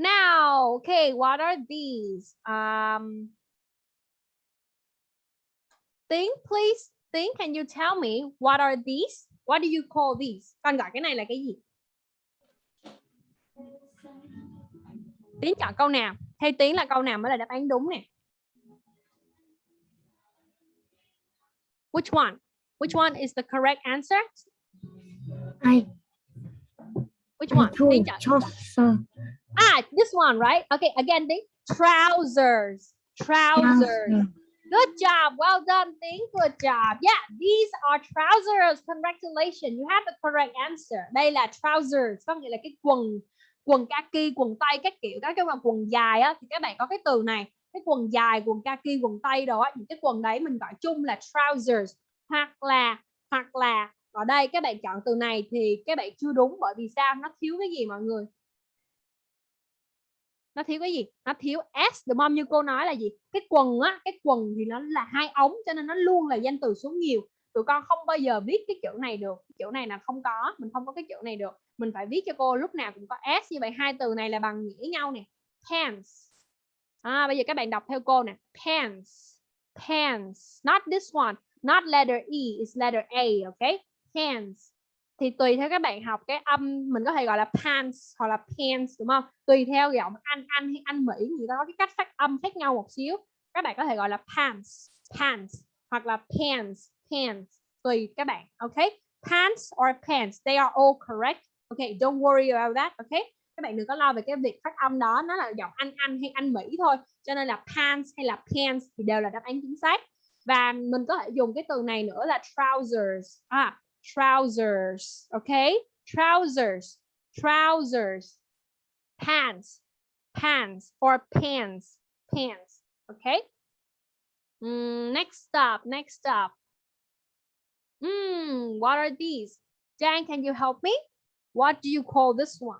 S2: now okay what are these um Tiếng please Tiếng can you tell me what are these what do you call these con gọi cái này là cái gì Tiếng chọn câu nào theo Tiếng là câu nào mới là đáp án đúng nè Which one? Which one is the correct answer?
S1: I
S2: Which one?
S1: Chaucer.
S2: Ah, this one, right? Okay, again, Tiếng. Trousers. Trousers. Good job. Well done, Tiếng. Good job. Yeah, these are trousers. Congratulations. You have the correct answer. Đây là trousers, có nghĩa là cái quần quần kaki, quần tây các kiểu các cái quần dài á thì các bạn có cái từ này. Cái quần dài, quần kaki, quần tây đồ á, những cái quần đấy mình gọi chung là trousers hoặc là hoặc là ở đây các bạn chọn từ này thì các bạn chưa đúng bởi vì sao? Nó thiếu cái gì mọi người? Nó thiếu cái gì? Nó thiếu s đúng không? Như cô nói là gì? Cái quần á cái quần thì nó là hai ống cho nên nó luôn là danh từ số nhiều. Tụi con không bao giờ viết cái chữ này được. Cái chữ này là không có mình không có cái chữ này được. Mình phải viết cho cô lúc nào cũng có s như vậy. Hai từ này là bằng nghĩa nhau nè. Pants. À, bây giờ các bạn đọc theo cô nè. Pants. Pants. Not this one. Not letter e is letter a okay pants thì tùy theo các bạn học cái âm, mình có thể gọi là pants hoặc là pants, đúng không? Tùy theo giọng anh anh hay anh mỹ, người ta có cái cách phát âm khác nhau một xíu. Các bạn có thể gọi là pants pants hoặc là pants pants, tùy các bạn, ok? Pants or pants, they are all correct. Ok, don't worry about that, ok? Các bạn đừng có lo về cái việc phát âm đó, nó là giọng anh anh hay anh mỹ thôi. Cho nên là pants hay là pants thì đều là đáp án chính xác. Và mình có thể dùng cái từ này nữa là trousers. À trousers okay? Trousers trousers pants pants or pants pants okay? Mm, next stop next stop. Hmm, what are these? Dan can you help me? What do you call this one?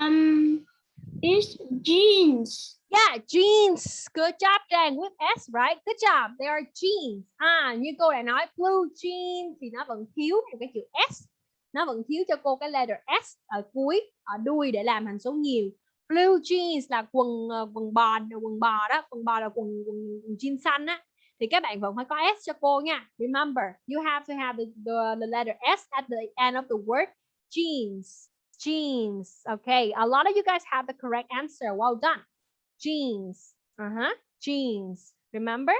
S1: Um, it's jeans.
S2: Yeah, jeans. Good job, Dan. With S, right? Good job. They are jeans. À, như cô đã nói, blue jeans thì nó vẫn thiếu một cái chữ S. Nó vẫn thiếu cho cô cái letter S ở cuối, ở đuôi để làm thành số nhiều. Blue jeans là quần ờ, quần bò, quần bò đó, quần bò là quần quần, quần jean xanh á. Thì các bạn vẫn phải có S cho cô nha. Remember, you have to have the, the, the letter S at the end of the word jeans. Jeans. Okay, a lot of you guys have the correct answer. Well done. Jeans. Uh-huh. Jeans. Remember?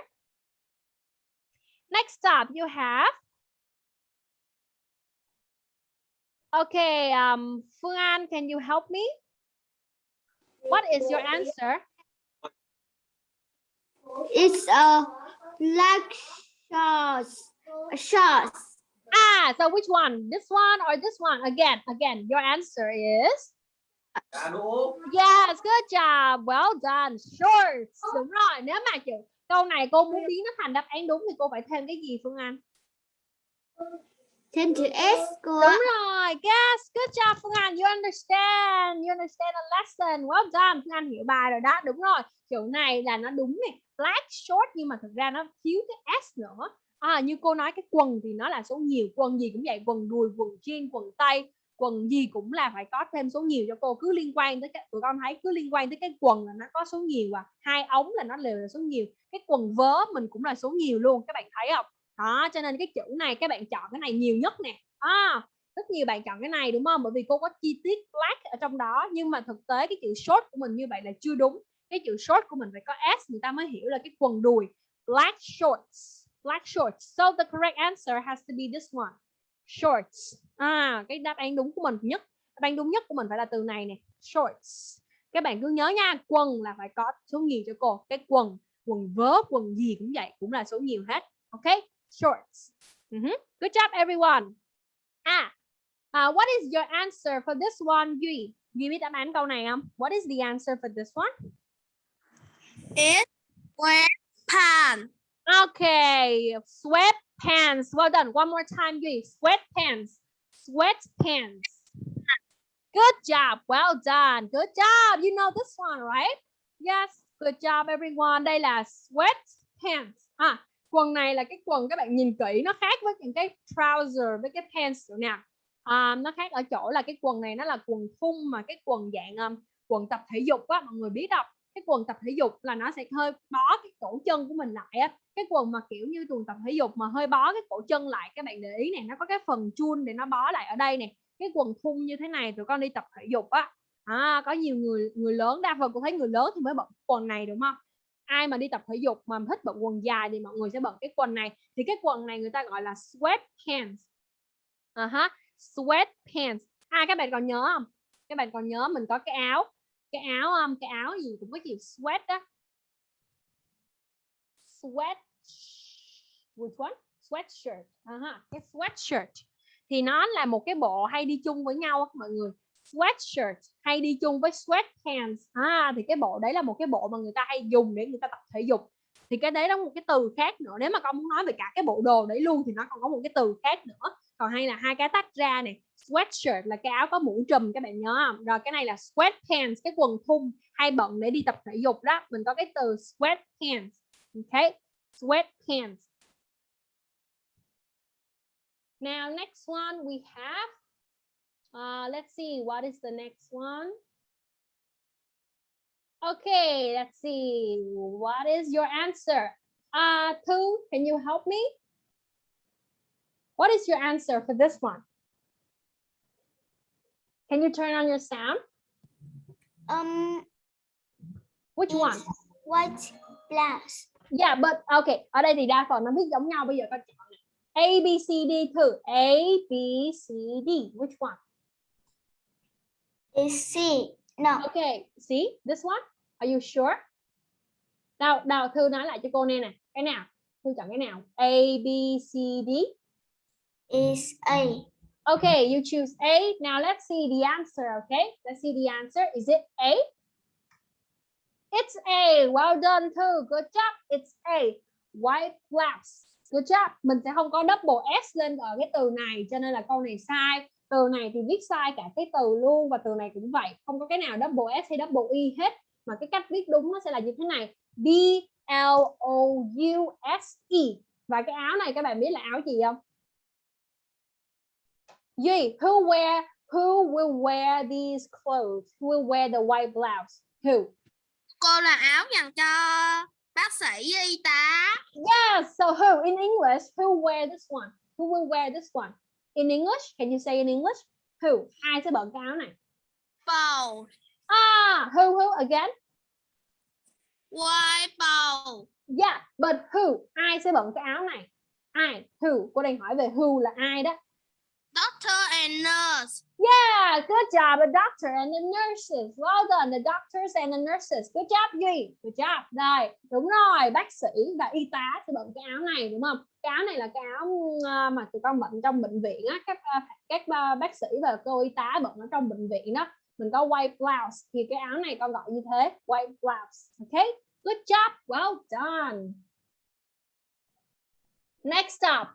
S2: Next up, you have. Okay, um, Phương An, can you help me? What is your answer?
S1: It's a black shorts. Shorts.
S2: Ah, so which one? This one or this one? Again, again, your answer is Yes, good job. Well done. Shorts. Đúng rồi, nếu mà chữ câu này cô muốn biến nó thành đáp án đúng thì cô phải thêm cái gì Phương Anh?
S1: Thêm chữ S cô
S2: Đúng rồi. Yes, good job Phương Anh. You understand. You understand the lesson. Well done. Phương Anh hiểu bài rồi đó. Đúng rồi. Chữ này là nó đúng nè. Black short nhưng mà thực ra nó thiếu cái S nữa. À, như cô nói cái quần thì nó là số nhiều. Quần gì cũng vậy. Quần đùi, quần jean, quần tây. Quần gì cũng là phải có thêm số nhiều cho cô. Cứ liên quan tới cái tụi con thấy cứ liên quan tới cái quần là nó có số nhiều à. Hai ống là nó đều là số nhiều. Cái quần vớ mình cũng là số nhiều luôn. Các bạn thấy không? đó cho nên cái chữ này các bạn chọn cái này nhiều nhất nè à, rất nhiều bạn chọn cái này đúng không bởi vì cô có chi tiết black ở trong đó nhưng mà thực tế cái chữ short của mình như vậy là chưa đúng cái chữ short của mình phải có s người ta mới hiểu là cái quần đùi black shorts black shorts so the correct answer has to be this one shorts à cái đáp án đúng của mình nhất đáp án đúng nhất của mình phải là từ này nè shorts các bạn cứ nhớ nha quần là phải có số nhiều cho cô cái quần quần vớ quần gì cũng vậy cũng là số nhiều hết ok shorts. Mhm. Good job, everyone. À, uh, what is your answer for this one, Duy? Duy biết đáp án câu này không? What is the answer for this one?
S1: It's sweatpants.
S2: Okay, sweatpants. Well done. One more time, Duy. Sweatpants. Sweatpants. Good job. Well done. Good job. You know this one, right? Yes. Good job everyone. Đây là sweat pants. À, quần này là cái quần các bạn nhìn kỹ nó khác với những cái trouser với cái pants chỗ nào. À, nó khác ở chỗ là cái quần này nó là quần thun mà cái quần dạng um, quần tập thể dục á mọi người biết không? Cái quần tập thể dục là nó sẽ hơi bó cái cổ chân của mình lại á. Cái quần mà kiểu như quần tập thể dục mà hơi bó cái cổ chân lại các bạn để ý này nó có cái phần chun để nó bó lại ở đây nè. Cái quần thun như thế này tụi con đi tập thể dục á à, có nhiều người người lớn đa phần cũng thấy người lớn thì mới bận quần này đúng không ai mà đi tập thể dục mà thích bận quần dài thì mọi người sẽ bận cái quần này thì cái quần này người ta gọi là sweat pants uh à -huh. sweat pants à các bạn còn nhớ không các bạn còn nhớ mình có cái áo cái áo um, cái áo gì cũng có chữ sweat đó sweat which one sweatshirt. Ờ uh -huh. cái sweatshirt. Thì nó là một cái bộ hay đi chung với nhau mọi người. Sweatshirt hay đi chung với sweatpants. À, thì cái bộ đấy là một cái bộ mà người ta hay dùng để người ta tập thể dục. Thì cái đấy đó một cái từ khác nữa. Nếu mà con muốn nói về cả cái bộ đồ đấy luôn thì nó còn có một cái từ khác nữa. Còn hay là hai cái tách ra này sweatshirt là cái áo có mũ trùm các bạn nhớ không rồi cái này là sweatpants cái quần thun hay bận để đi tập thể dục đó mình có cái từ sweatpants ok sweatpants now next one we have Uh, let's see, what is the next one? Okay, let's see. What is your answer? Uh, Thu, can you help me? What is your answer for this one? Can you turn on your sound?
S3: Um,
S2: Which one?
S3: white blouse.
S2: Yeah, but okay. Ở đây thì đa phần nó viết giống nhau. Bây giờ con chọn này. A, B, C, D, Thư. A, B, C, D. Which one?
S3: Is C. No.
S2: Okay, see this one? Are you sure? Nào, nào Thư nói lại cho cô nghe nè. Cái nào? Thư chọn cái nào? A, B, C, D.
S3: Is A.
S2: Okay, you choose A. Now let's see the answer, okay? Let's see the answer. Is it A? It's A. Well done, Thư. Good job. It's A. White blouse. Good job. Mình sẽ không có double S lên ở cái từ này cho nên là câu này sai. Từ này thì viết sai cả cái từ luôn và từ này cũng vậy. Không có cái nào double S hay double E hết. Mà cái cách viết đúng nó sẽ là như thế này. B L O U S E. Và cái áo này các bạn biết là áo gì không? Duy, who wear who will wear these clothes? Who will wear the white blouse? Who?
S1: Cô là áo dành cho bác sĩ y tá.
S2: Yes. So who in English? Who wear this one? Who will wear this one? In English, can you say in English? Who? Ai sẽ bận cái áo này?
S1: Bầu.
S2: Ah, who who again?
S1: White bầu.
S2: Yeah, but who? Ai sẽ bận cái áo này? Ai? Who? Cô đang hỏi về who là ai đó.
S1: Doctor and nurse.
S2: Yeah, good job, the doctor and the nurses. Well done, the doctors and the nurses. Good job, Duy. Good job. Rồi, đúng rồi, bác sĩ và y tá sẽ bận cái áo này đúng không? Cái áo này là cái áo ờ, mà tụi con bận trong bệnh viện á, các ờ, các ờ, bác sĩ và cô y tá bận ở trong bệnh viện đó. Mình có white blouse thì cái áo này con gọi như thế, white blouse. Okay? Good job. Well done. Next up.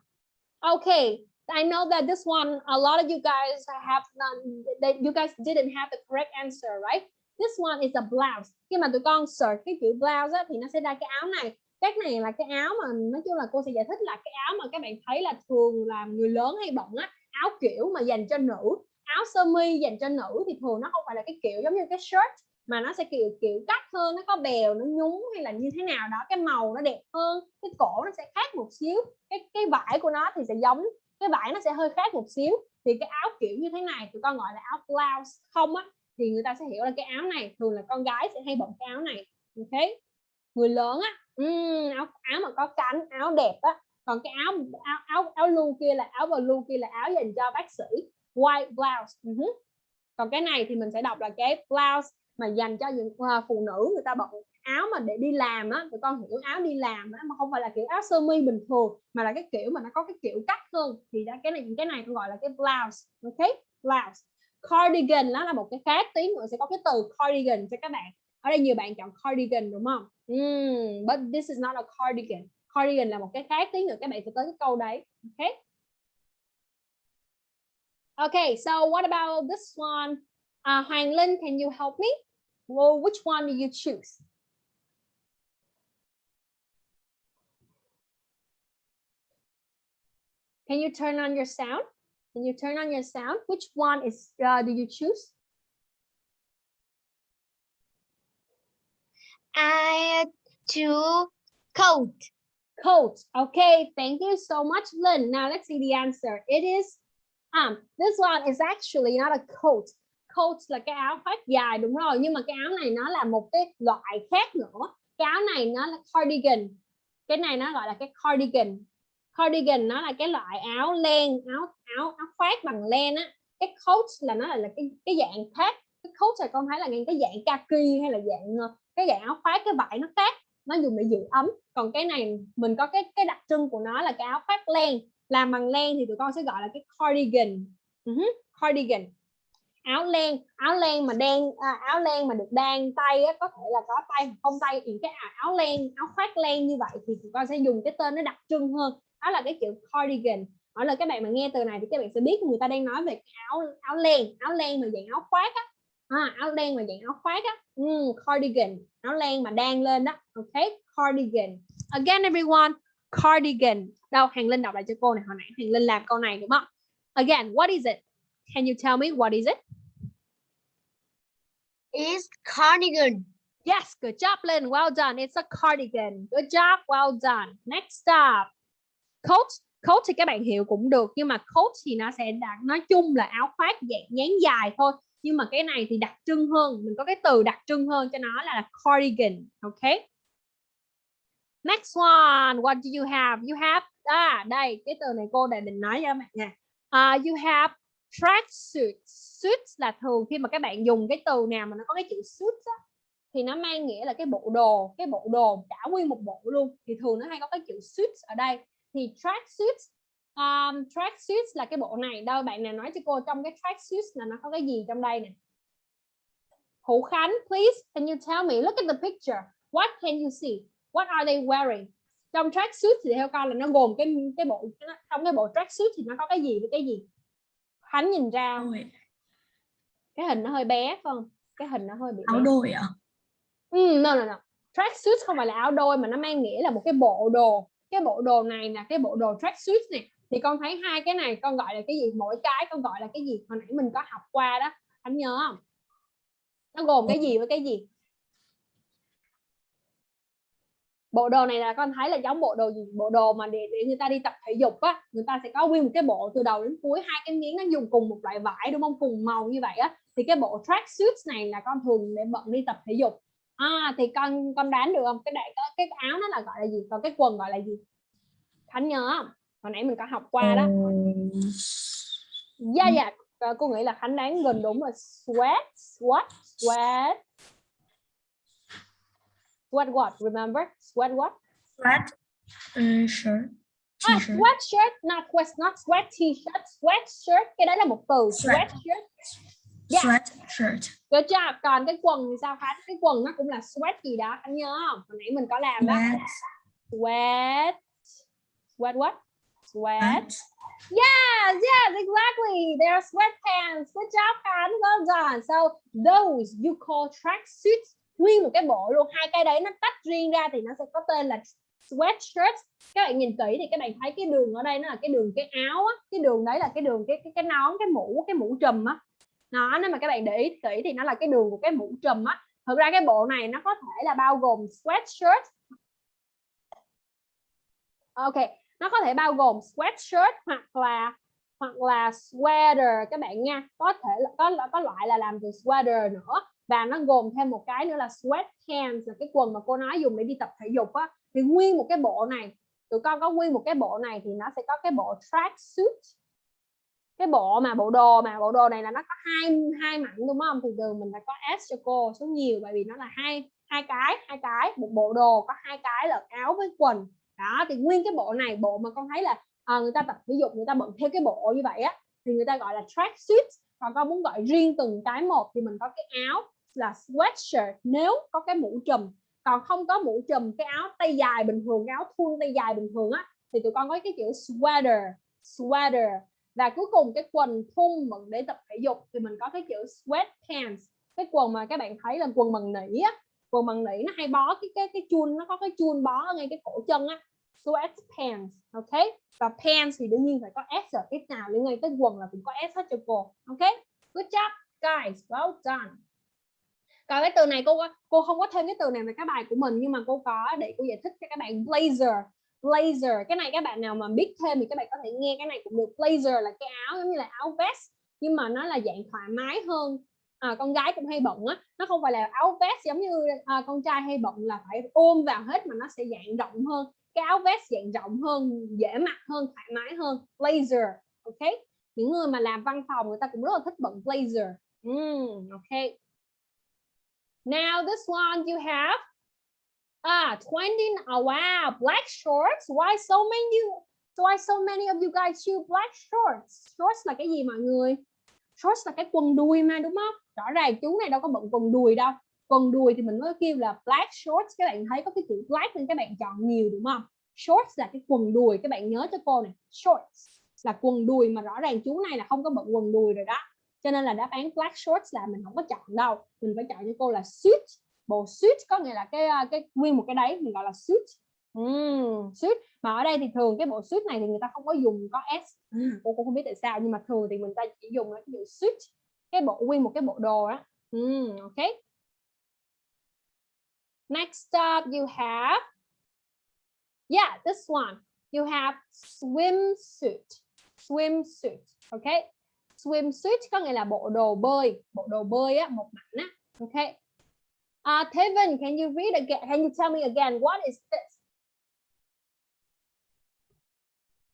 S2: Okay, I know that this one, a lot of you guys have not, that you guys didn't have the correct answer, right? This one is a blouse. Khi mà tụi con search cái chữ blouse á, thì nó sẽ ra cái áo này. Cái này là cái áo mà nói chung là cô sẽ giải thích là cái áo mà các bạn thấy là thường là người lớn hay bận á, áo kiểu mà dành cho nữ. Áo sơ mi dành cho nữ thì thường nó không phải là cái kiểu giống như cái shirt mà nó sẽ kiểu kiểu cắt hơn, nó có bèo, nó nhúng hay là như thế nào đó, cái màu nó đẹp hơn, cái cổ nó sẽ khác một xíu, cái cái vải của nó thì sẽ giống cái vải nó sẽ hơi khác một xíu. Thì cái áo kiểu như thế này tụi con gọi là áo blouse không á thì người ta sẽ hiểu là cái áo này thường là con gái sẽ hay bận cái áo này. Ok? Người lớn á um, áo áo mà có cánh áo đẹp á còn cái áo áo áo áo lưu kia là áo blue kia là áo dành cho bác sĩ white blouse. Uh -huh. còn cái này thì mình sẽ đọc là cái blouse mà dành cho những uh, phụ nữ người ta bận áo mà để đi làm á tụi con hiểu áo đi làm á mà không phải là kiểu áo sơ mi bình thường mà là cái kiểu mà nó có cái kiểu cắt hơn. Thì đã cái này cái này tôi gọi là cái blouse ok? Blouse. Cardigan đó là một cái khác tí nữa sẽ có cái từ cardigan cho các bạn. Ở đây nhiều bạn chọn cardigan đúng không? Mm, but this is not a cardigan. Cardigan là một cái khác tí nữa các bạn sẽ tới cái câu đấy ok? Okay, so what about this one? Uh, Hoàng Linh, can you help me? Well, which one do you choose? Can you turn on your sound? Can you turn on your sound? Which one is uh, do you choose?
S3: I choose coat.
S2: Coat. Okay, thank you so much, Lynn. Now let's see the answer. It is um this one is actually not a coat. Coat là cái áo khoác dài đúng rồi, nhưng mà cái áo này nó là một cái loại khác nữa. Cái áo này nó là cardigan. Cái này nó gọi là cái cardigan. Cardigan nó là cái loại áo len, áo áo áo khoác bằng len á. Cái coat là nó là, là cái cái dạng khác. Cái coat là con thấy là cái dạng kaki hay là dạng ờ, cái dạng áo khoác cái vải nó khác. Nó dùng để giữ ấm. Còn cái này mình có cái cái đặc trưng của nó là cái áo khoác len. Làm bằng len thì tụi con sẽ gọi là cái cardigan. Uh-huh, cardigan. Áo len áo len mà đen à, áo len mà được đan tay á, có thể là có tay không tay. Những cái áo len áo khoác len như vậy thì tụi con sẽ dùng cái tên nó đặc trưng hơn đó là cái chữ cardigan. Hỏi là các bạn mà nghe từ này thì các bạn sẽ biết người ta đang nói về cái áo áo len áo len mà dạng áo khoác á. À, áo len mà dạng áo khoác á. Mm, cardigan. Áo len mà đang lên đó. Ok cardigan. Again everyone cardigan. Đâu hàng linh đọc lại cho cô này hồi nãy hàng linh làm câu này đúng không? Again what is it? Can you tell me what is it?
S3: Is cardigan.
S2: yes good job Lynn. Well done. It's a cardigan. Good job. Well done. Next up coat coat thì các bạn hiểu cũng được nhưng mà coat thì nó sẽ đặt nói chung là áo khoác dạng dáng dài thôi. Nhưng mà cái này thì đặc trưng hơn mình có cái từ đặc trưng hơn cho nó là cardigan ok? Next one what do you have? You have à đây cái từ này cô đã định nói cho các bạn nha. Uh, you have tracksuit suit là thường khi mà các bạn dùng cái từ nào mà nó có cái chữ suit á, thì nó mang nghĩa là cái bộ đồ cái bộ đồ cả nguyên một bộ luôn. Thì thường nó hay có cái chữ suit ở đây thì tracksuit um, tracksuit là cái bộ này. Đâu bạn nào nói cho cô trong cái tracksuit là nó có cái gì trong đây nè? Hữu Khánh please can you tell me? Look at the picture. What can you see? What are they wearing? Trong tracksuit thì theo con là nó gồm cái cái bộ trong cái bộ tracksuit thì nó có cái gì với cái gì? Khánh nhìn ra. Không? cái hình nó hơi bé phải không? Cái hình nó hơi bị
S6: áo
S2: bé.
S6: đôi ạ
S2: Ừ, no, no, no. Tracksuit không phải là áo đôi mà nó mang nghĩa là một cái bộ đồ. Cái bộ đồ này là cái bộ đồ tracksuit này. Thì con thấy hai cái này con gọi là cái gì? Mỗi cái con gọi là cái gì? Hồi nãy mình có học qua đó. Anh nhớ không? Nó gồm cái gì với cái gì? Bộ đồ này là con thấy là giống bộ đồ gì? Bộ đồ mà để, để người ta đi tập thể dục á, người ta sẽ có nguyên một cái bộ từ đầu đến cuối hai cái miếng nó dùng cùng một loại vải đúng không? Cùng màu như vậy á. Thì cái bộ track suit này là con thường để bận đi tập thể dục à thì con con đoán được không? Cái đại cái, cái áo nó là gọi là gì? Còn cái quần gọi là gì? Khánh nhớ không? Hồi nãy mình có học qua đó. Dạ dạ cô nghĩ là khánh đoán gần đúng rồi. Sweat sweat sweat. Sweat what? Remember? Sweat what?
S6: Sweat uh, shirt
S2: ah,
S6: t-shirt.
S2: sweat shirt. Not sweat not sweat t-shirt. Sweat shirt. Cái đấy là một từ.
S6: Sweat.
S2: Yeah.
S6: sweat shirt.
S2: Good job. Còn cái quần thì sao? Khánh cái quần nó cũng là sweat gì đó. Khánh nhớ không? Hồi nãy mình có làm đó.
S6: Sweat.
S2: Sweat. Sweat what? Sweat. Yes yes exactly. They're sweatpants good job Khánh well done. So those you call tracksuits nguyên một cái bộ luôn. Hai cái đấy nó tách riêng ra thì nó sẽ có tên là sweatshirt các bạn nhìn kỹ thì các bạn thấy cái đường ở đây nó là cái đường cái áo á. Cái đường đấy là cái đường cái cái, cái nón cái mũ cái mũ trùm á nó, nếu mà các bạn để ý kỹ thì nó là cái đường của cái mũ trùm á. Thực ra cái bộ này nó có thể là bao gồm sweatshirt. Ok, nó có thể bao gồm sweatshirt hoặc là hoặc là sweater các bạn nha. Có thể là, có có loại là làm từ sweater nữa và nó gồm thêm một cái nữa là sweatpants là cái quần mà cô nói dùng để đi tập thể dục á. Thì nguyên một cái bộ này, tụi con có nguyên một cái bộ này thì nó sẽ có cái bộ track suit cái bộ mà bộ đồ mà bộ đồ này là nó có hai hai mảnh đúng không? Thì thường mình phải có s cho cô số nhiều bởi vì nó là hai hai cái hai cái. Một bộ đồ có hai cái là áo với quần. Đó thì nguyên cái bộ này bộ mà con thấy là à, người ta tập ví dụ người ta bận theo cái bộ như vậy á thì người ta gọi là track suit. Còn con muốn gọi riêng từng cái một thì mình có cái áo là sweatshirt nếu có cái mũ trùm. Còn không có mũ trùm cái áo tay dài bình thường cái áo thun tay dài bình thường á thì tụi con có cái kiểu sweater sweater và cuối cùng cái quần thun mình để tập thể dục thì mình có cái chữ sweatpants cái quần mà các bạn thấy là quần bằng nỉ á, quần bằng nỉ nó hay bó cái cái cái chun, nó có cái chun bó ở ngay cái cổ chân á. Sweatpants ok? Và pants thì đương nhiên phải có s ở tiếp nào liên quan tới quần là cũng có s hết cho cô, ok? Good job, guys, well done. Còn cái từ này cô cô không có thêm cái từ này vào các bài của mình, nhưng mà cô có để cô giải thích cho các bạn, blazer blazer. Cái này các bạn nào mà biết thêm thì các bạn có thể nghe. Cái này cũng được. Blazer là cái áo giống như là áo vest nhưng mà nó là dạng thoải mái hơn. À, con gái cũng hay bận á. Nó không phải là áo vest giống như à, con trai hay bận là phải ôm vào hết mà nó sẽ dạng rộng hơn. Cái áo vest dạng rộng hơn dễ mặc hơn thoải mái hơn. Blazer ok? Những người mà làm văn phòng người ta cũng rất là thích bận blazer. Mm, ok. Now this one you have ah 20 oh ah, wow. Black shorts? Why so many why so many of you guys choose black shorts? Shorts là cái gì mọi người? Shorts là cái quần đùi mà, đúng không? Rõ ràng chú này đâu có bận quần đùi đâu. Quần đùi thì mình mới kêu là black shorts. Các bạn thấy có cái chữ black nên các bạn chọn nhiều, đúng không? Shorts là cái quần đùi. Các bạn nhớ cho cô này. Shorts là quần đùi mà rõ ràng chú này là không có bận quần đùi rồi đó. Cho nên là đáp án black shorts là mình không có chọn đâu. Mình phải chọn cho cô là suit bộ suit có nghĩa là cái à, cái nguyên một cái đấy mình gọi là suit. Uhm, suit. Mà ở đây thì thường cái bộ suit này thì người ta không có dùng có s. Cô cũng không biết tại sao nhưng mà thường thì mình ta chỉ dùng cái chữ suit cái bộ nguyên một cái bộ đồ đó uhm, ok. Next up you have yeah this one. You have swimsuit. Swimsuit ok. Swimsuit có nghĩa là bộ đồ bơi. Bộ đồ bơi á một mảnh á ok uh, Tevin can you read again can you tell me again what is this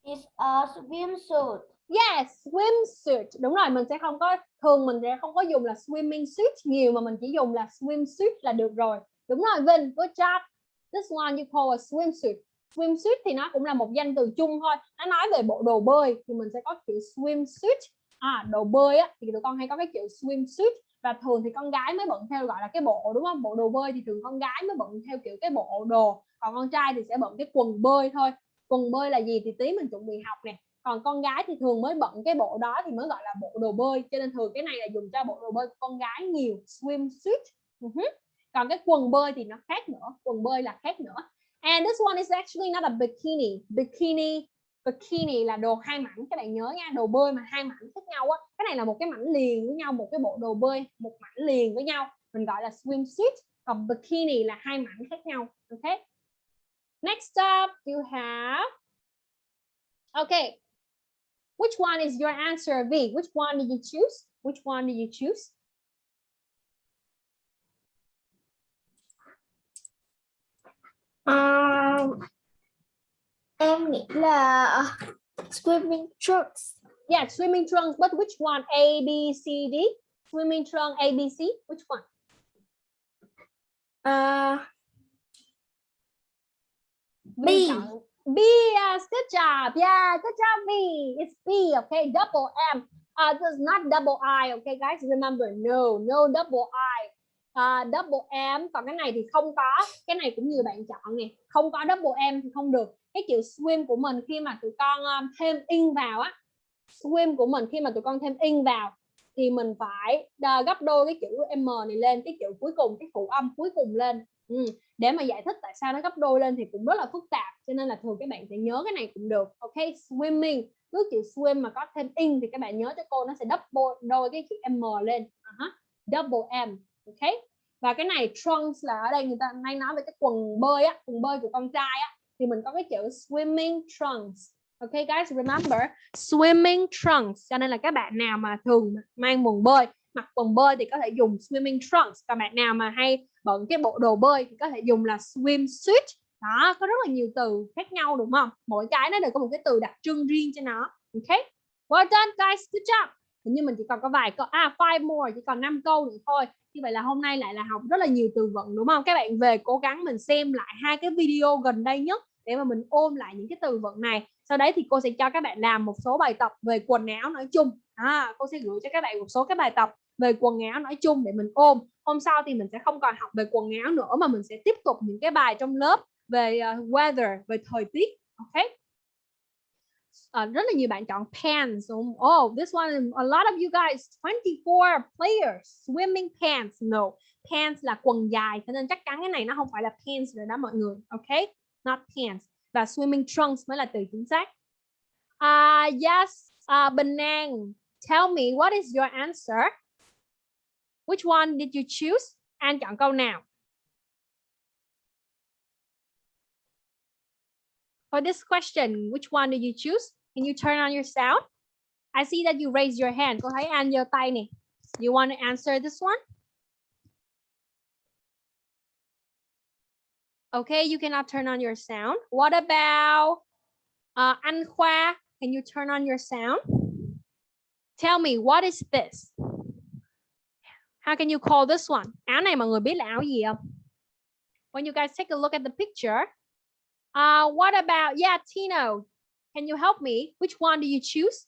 S3: It's a swimsuit.
S2: Yes, swimsuit. Đúng rồi, mình sẽ không có thường mình sẽ không có dùng là swimming suit nhiều mà mình chỉ dùng là swimsuit là được rồi. Đúng rồi Vinh, good job. This one you call a swimsuit. Swimsuit thì nó cũng là một danh từ chung thôi. Nó nói về bộ đồ bơi thì mình sẽ có chữ swimsuit. À, đồ bơi á thì tụi con hay có cái chữ swimsuit và thường thì con gái mới bận theo gọi là cái bộ đúng không? Bộ đồ bơi thì thường con gái mới bận theo kiểu cái bộ đồ, còn con trai thì sẽ bận cái quần bơi thôi. Quần bơi là gì thì tí mình chuẩn bị học nè. Còn con gái thì thường mới bận cái bộ đó thì mới gọi là bộ đồ bơi. Cho nên thường cái này là dùng cho bộ đồ bơi của con gái nhiều swimsuit. Uh-huh. còn cái quần bơi thì nó khác nữa. Quần bơi là khác nữa. And this one is actually not a bikini. Bikini bikini là đồ hai mảnh các bạn nhớ nha đồ bơi mà hai mảnh khác nhau á cái này là một cái mảnh liền với nhau một cái bộ đồ bơi một mảnh liền với nhau mình gọi là swimsuit còn bikini là hai mảnh khác nhau ok next up you have okay Which one is your answer, V? Which one did you choose? Which one did you choose?
S6: Um, em nghĩ là swimming trunks.
S2: Yeah, swimming trunks, but which one? A, B, C, D? Swimming trunk, A, B, C? Which one?
S6: Uh, B.
S2: B, yes, good job. Yeah, good job, B. It's B, okay? Double M. Uh, is not double I, okay, guys? Remember, no, no double I. Uh, double M, còn cái này thì không có. Cái này cũng nhiều bạn chọn nè. Không có double M thì không được. Cái chữ swim của mình khi mà tụi con um, thêm in vào á. Swim của mình khi mà tụi con thêm in vào thì mình phải gấp đôi cái chữ M này lên. Cái chữ cuối cùng, cái phụ âm cuối cùng lên. Ừ. để mà giải thích tại sao nó gấp đôi lên thì cũng rất là phức tạp cho nên là thường các bạn sẽ nhớ cái này cũng được ok swimming cứ chữ swim mà có thêm in thì các bạn nhớ cho cô nó sẽ double đôi cái chữ m lên uh -huh. double m ok và cái này trunks là ở đây người ta hay nói về cái quần bơi á quần bơi của con trai á thì mình có cái chữ swimming trunks. Ok, guys, remember, swimming trunks. Cho nên là các bạn nào mà thường mang quần bơi, mặc quần bơi thì có thể dùng swimming trunks. Còn bạn nào mà hay bận cái bộ đồ bơi thì có thể dùng là swimsuit. Đó, có rất là nhiều từ khác nhau, đúng không? Mỗi cái nó đều có một cái từ đặc trưng riêng cho nó. Ok? Well done, guys. Good job. Hình như mình chỉ còn có vài câu à five more, chỉ còn 5 câu nữa thôi. Như vậy là hôm nay lại là học rất là nhiều từ vựng, đúng không? Các bạn về cố gắng mình xem lại hai cái video gần đây nhất để mà mình ôm lại những cái từ vựng này. Sau đấy thì cô sẽ cho các bạn làm một số bài tập về quần áo nói chung. À, cô sẽ gửi cho các bạn một số các bài tập về quần áo nói chung để mình ôm. Hôm sau thì mình sẽ không còn học về quần áo nữa mà mình sẽ tiếp tục những cái bài trong lớp về uh, weather về thời tiết ok? Uh, rất là nhiều bạn chọn pants. Oh this one a lot of you guys 24 players swimming pants. No pants là quần dài cho nên chắc chắn cái này nó không phải là pants rồi đó mọi người ok? Not pants và swimming trunks mới là từ chính xác. Uh, yes, uh, Bình An, tell me what is your answer? Which one did you choose? An chọn câu nào? For this question, which one did you choose? Can you turn on your sound? I see that you raise your hand. Cô thấy An giơ tay nè. You want to answer this one? Okay, you cannot turn on your sound. What about uh, Anh? Can you turn on your sound? Tell me, what is this? How can you call this one? Áo này mọi người biết là gì không? When you guys take a look at the picture. Uh, what about, yeah, Tino, can you help me? Which one do you choose?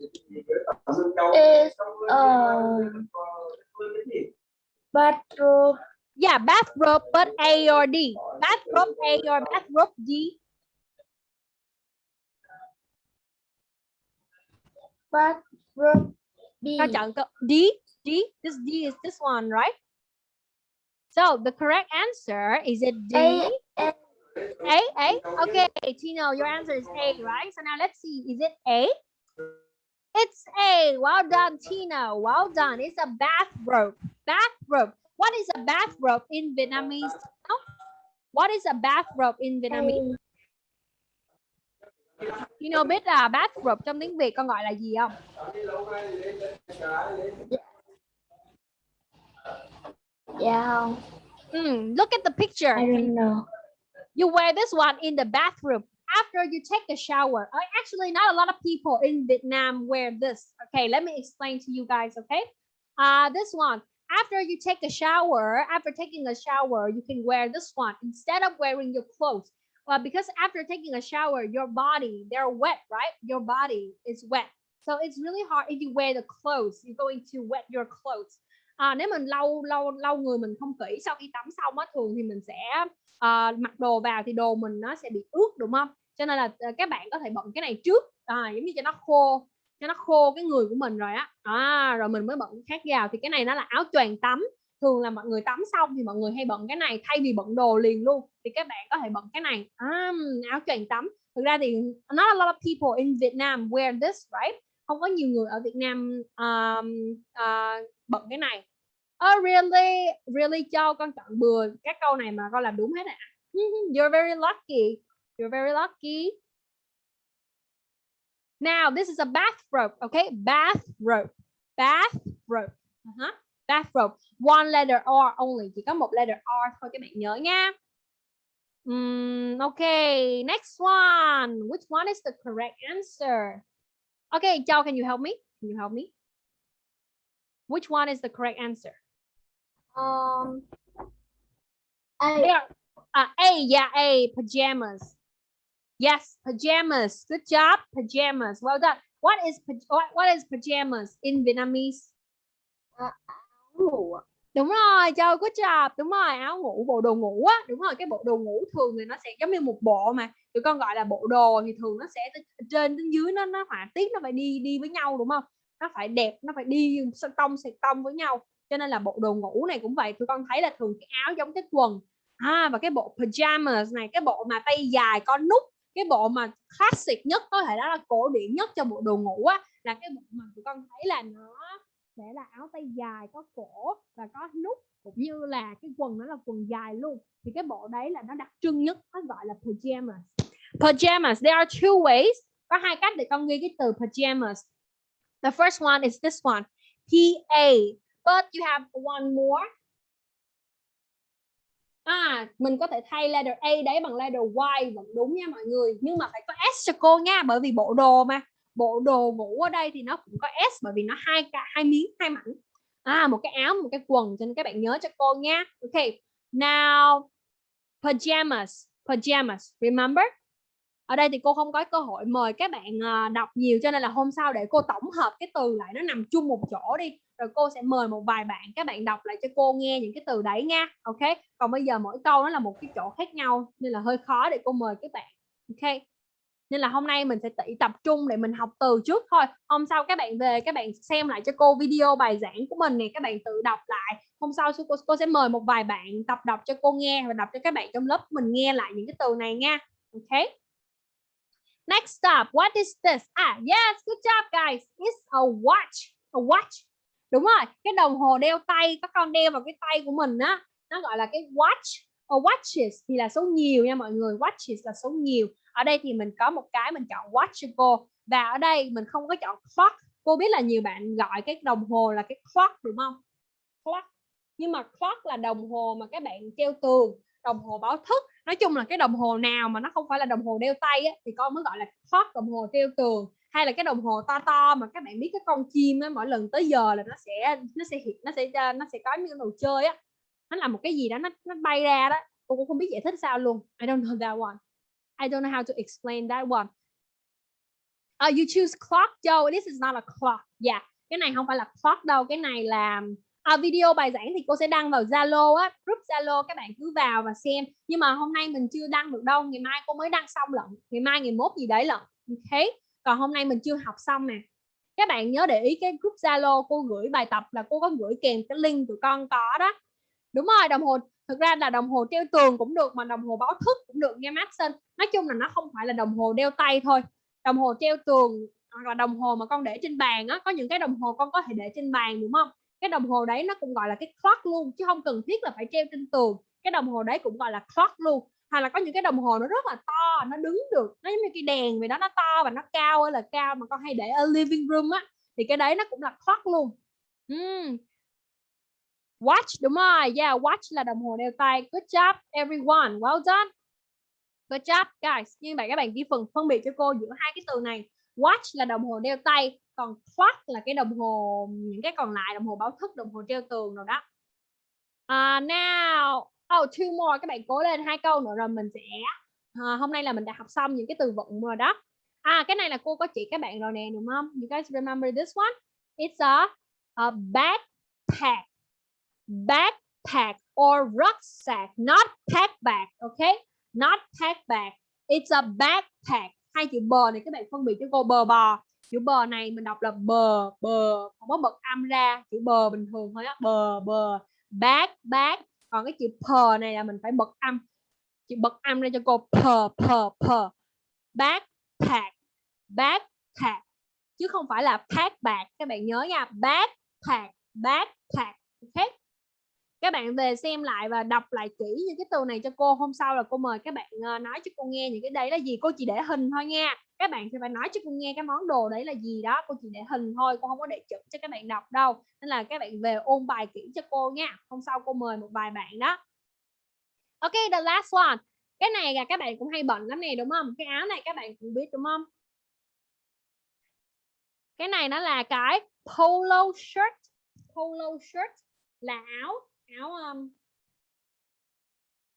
S6: Is um bathrobe
S2: Yeah, bathrobe, but A or D. Bathrobe A or bathrobe D.
S6: bathrobe B.
S2: D? D? This D is this one, right? So the correct answer is it D?
S6: A, A.
S2: A, A. Okay, Tino, your answer is A, right? So now let's see, is it A? It's A. Well done, Tino. Well done. It's a bathrobe. Bathrobe. What is a bathrobe in Vietnamese? What is a bathrobe in Vietnamese? Tino biết là bathrobe trong tiếng Việt con gọi là gì không?
S6: Yeah.
S2: Hmm, look at the picture.
S6: I don't know.
S2: You wear this one in the bathroom after you take a shower. Uh, Actually, not a lot of people in Vietnam wear this. Okay, let me explain to you guys, okay? Uh, this one, after you take a shower, after taking a shower, you can wear this one instead of wearing your clothes. Well, because after taking a shower, your body, they're wet, right? Your body is wet. So it's really hard if you wear the clothes, you're going to wet your clothes. À, nếu mình lau lau lau người mình không kỹ sau khi tắm xong á thường thì mình sẽ uh, mặc đồ vào thì đồ mình nó sẽ bị ướt đúng không? Cho nên là ờ, các bạn có thể bận cái này trước. À, giống như cho nó khô cho nó khô cái người của mình rồi á. À, rồi mình mới bận khác vào. Thì cái này nó là áo choàng tắm. Thường là mọi người tắm xong thì mọi người hay bận cái này thay vì bận đồ liền luôn. Thì các bạn có thể bận cái này. À, áo choàng tắm. Thực ra thì not a lot of people in Vietnam wear this right? Không có nhiều người ở Việt Nam um, uh, bận cái này. Oh really really cho con chọn bừa. Các câu này mà con làm đúng hết ạ à. (laughs) you're very lucky you're very lucky. Now this is a bathrobe okay? Bathrobe. Bathrobe. Uh -huh. bathrobe. One letter R only. Chỉ có một letter R thôi các bạn nhớ nha. Um, okay. Next one. Which one is the correct answer? Okay Châu can you help me? Can you help me? Which one is the correct answer?
S6: Um, A.
S2: There, uh, A, yeah, A, pajamas. Yes, pajamas. Good job, pajamas. Well done. What is what, what is pajamas in Vietnamese?
S6: ngủ.
S2: Đúng rồi, Châu, good job. Đúng rồi, áo ngủ, bộ đồ ngủ á. Đúng rồi, cái bộ đồ ngủ thường thì nó sẽ giống như một bộ mà. Tụi con gọi là bộ đồ thì thường nó sẽ trên đến dưới nó nó họa tiết nó phải đi đi với nhau đúng không? Nó phải đẹp, nó phải đi tông sệt tông với nhau. Cho nên là bộ đồ ngủ này cũng vậy. Tụi con thấy là thường cái áo giống cái quần. À và cái bộ pajamas này, cái bộ mà tay dài có nút, cái bộ mà classic nhất, có thể đó là cổ điển nhất cho bộ đồ ngủ á, là cái bộ mà tụi con thấy là nó sẽ là áo tay dài, có cổ và có nút, cũng như là cái quần nó là quần dài luôn. Thì cái bộ đấy là nó đặc trưng nhất, nó gọi là pajamas. Pajamas, there are two ways. Có hai cách để con ghi cái từ pajamas. The first one is this one, P A, but you have one more. À, mình có thể thay letter A đấy bằng letter Y vẫn đúng nha mọi người. Nhưng mà phải có S cho cô nha Bởi vì bộ đồ mà. Bộ đồ ngủ ở đây thì nó cũng có S Bởi vì nó hai cả hai miếng, hai mảnh. À, một cái áo, một cái quần Cho nên các bạn nhớ cho cô nha. Ok, now Pajamas Pajamas, remember? Ở đây thì cô không có cơ hội mời các bạn à, đọc nhiều cho nên là hôm sau để cô tổng hợp cái từ lại nó nằm chung một chỗ đi rồi cô sẽ mời một vài bạn các bạn đọc lại cho cô nghe những cái từ đấy nha ok? Còn bây giờ mỗi câu nó là một cái chỗ khác nhau nên là hơi khó để cô mời các bạn ok? Nên là hôm nay mình sẽ tỉ tập trung để mình học từ trước thôi. Hôm sau các bạn về các bạn xem lại cho cô video bài giảng của mình này các bạn tự đọc lại. Hôm sau cô, cô sẽ mời một vài bạn tập đọc cho cô nghe và đọc cho các bạn trong lớp mình nghe lại những cái từ này nha ok? Next up, what is this? Ah yes good job guys. It's a watch a watch đúng rồi cái đồng hồ đeo tay các con đeo vào cái tay của mình á nó gọi là cái watch or watches thì là số nhiều nha mọi người watches là số nhiều. Ở đây thì mình có một cái mình chọn watch và ở đây mình không có chọn clock. Cô biết là nhiều bạn gọi cái đồng hồ là cái clock đúng không? Clock. Nhưng mà clock là đồng hồ mà các bạn treo tường đồng hồ báo thức. Nói chung là cái đồng hồ nào mà nó không phải là đồng hồ đeo tay ấy, thì con mới gọi là clock đồng hồ treo tường hay là cái đồng hồ to to mà các bạn biết cái con chim á, mỗi lần tới giờ là nó sẽ nó sẽ hiện nó sẽ ờ, nó sẽ có những đồ chơi á. Nó là một cái gì đó nó nó bay ra đó. Cô cũng không biết giải thích sao luôn. I don't know that one. I don't know how to explain that one. Uh, you choose clock Joe. This is not a clock. Yeah. Cái này không phải là clock đâu. Cái này là à, video bài giảng thì cô sẽ đăng vào Zalo á. Group Zalo các bạn cứ vào và xem. Nhưng mà hôm nay mình chưa đăng được đâu. Ngày mai cô mới đăng xong lận. Ngày mai ngày mốt gì đấy lận. Okay còn hôm nay mình chưa học xong nè. Các bạn nhớ để ý cái group Zalo cô gửi bài tập là cô có gửi kèm cái link tụi con có đó. Đúng rồi, đồng hồ, thực ra là đồng hồ treo tường cũng được mà đồng hồ báo thức cũng được nghe Maxson. Nói chung là nó không phải là đồng hồ đeo tay thôi. Đồng hồ treo tường hoặc là đồng hồ mà con để trên bàn á, có những cái đồng hồ con có thể để trên bàn, đúng không? Cái đồng hồ đấy nó cũng gọi là cái clock luôn, chứ không cần thiết là phải treo trên tường. Cái đồng hồ đấy cũng gọi là clock luôn hoặc là có những cái đồng hồ nó rất là to nó đứng được nó giống như cái đèn vì đó nó to và nó cao ơi là cao mà con hay để ở living room á thì cái đấy nó cũng là clock luôn. Uhm. watch đúng rồi yeah watch là đồng hồ đeo tay. Good job everyone well done. Good job guys. Như vậy các bạn ghi phần phân biệt cho cô giữa hai cái từ này. Watch là đồng hồ đeo tay còn clock là cái đồng hồ những cái còn lại đồng hồ báo thức đồng hồ treo tường rồi đó. Uh, now oh two more. Các bạn cố lên hai câu nữa rồi mình sẽ uh, hôm nay là mình đã học xong những cái từ vựng rồi đó. À cái này là cô có chỉ các bạn rồi nè đúng không? You guys remember this one? It's a, a backpack. Backpack or rucksack. Not pack bag okay not pack bag. It's a backpack. Hai chữ bờ này các bạn phân biệt cho cô bờ bò. Chữ bờ này mình đọc là bờ bờ. Không có bật âm ra chữ bờ bình thường thôi á. Bờ bờ. Back back còn cái chữ pờ này là mình phải bật âm. Chị bật âm ra cho cô pờ pờ pờ bác thạc chứ không phải là pack bạc các bạn nhớ nha. Bác thạc bác thạc. Khác các bạn về xem lại và đọc lại kỹ những cái từ này cho cô. Hôm sau là cô mời các bạn ờ, nói cho cô nghe những cái đấy là gì. Cô chỉ để hình thôi nha. Các bạn sẽ phải nói cho cô nghe cái món đồ đấy là gì đó. Cô chỉ để hình thôi, cô không có để chữ cho các bạn đọc đâu. Nên là các bạn về ôn bài kỹ cho cô nha. Hôm sau cô mời một vài bạn đó. Ok, the last one. Cái này là các bạn cũng hay bận lắm nè, đúng không? Cái áo này các bạn cũng biết, đúng không? Cái này nó là cái polo shirt. Polo shirt là áo áo um,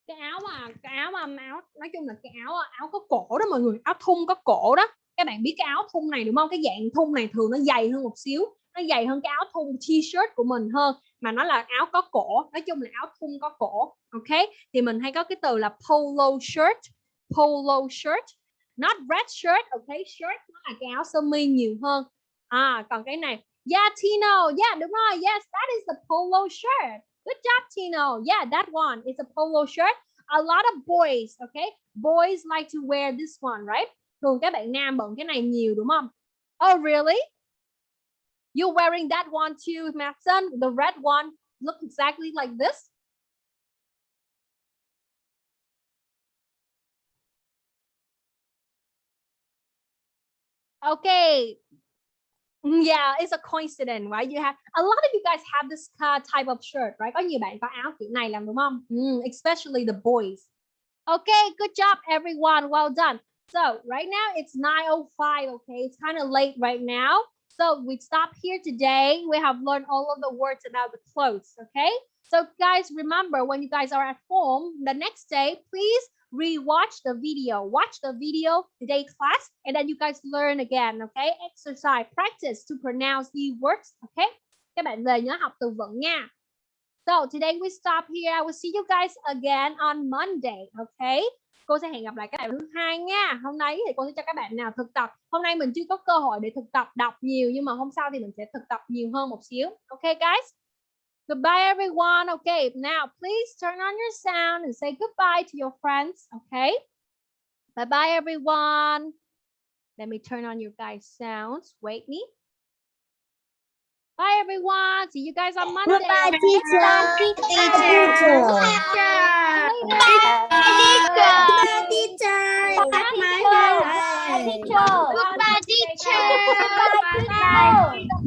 S2: cái áo mà cái áo mà áo nói chung là cái áo áo có cổ đó mọi người áo thun có cổ đó. Các bạn biết cái áo thun này đúng không? Cái dạng thun này thường nó dày hơn một xíu nó dày hơn cái áo thun t-shirt của mình hơn mà nó là áo có cổ. Nói chung là áo thun có cổ ok? Thì mình hay có cái từ là polo shirt polo shirt not red shirt ok? Shirt nó là cái áo sơ mi nhiều hơn. À còn cái này yeah Tino yeah đúng rồi yes that is the polo shirt. Good job, Tino. Yeah, that one is a polo shirt. A lot of boys, okay? Boys like to wear this one, right? Thường các bạn nam bận cái này nhiều đúng không? Oh, really? You're wearing that one too, Matson? The red one look exactly like this? Okay, yeah, it's a coincidence, right? You have a lot of you guys have this uh, type of shirt, right? Có nhiều bạn có áo kiểu này làm đúng không? Mm, especially the boys. Okay, good job, everyone. Well done. So right now it's 9:05. Okay, it's kind of late right now. So we stop here today. We have learned all of the words about the clothes. Okay. So guys, remember when you guys are at home the next day, please rewatch the video. Watch the video today class and then you guys learn again okay? Exercise practice to pronounce the words okay? Các bạn về nhớ học từ vựng nha. So today we stop here. I will see you guys again on monday okay? Cô sẽ hẹn gặp lại các bạn thứ hai nha. Hôm nay thì cô sẽ cho các bạn nào thực tập. Hôm nay mình chưa có cơ hội để thực tập đọc nhiều nhưng mà hôm sau thì mình sẽ thực tập nhiều hơn một xíu okay, guys? Goodbye everyone okay now please turn on your sound and say goodbye to your friends okay bye bye everyone let me turn on your guys sounds wait me Bye everyone. See you guys on Monday.
S6: Goodbye, teacher.
S1: Teacher.
S6: Teacher.
S3: Teacher.
S6: Goodbye, teacher.
S1: Goodbye, teacher.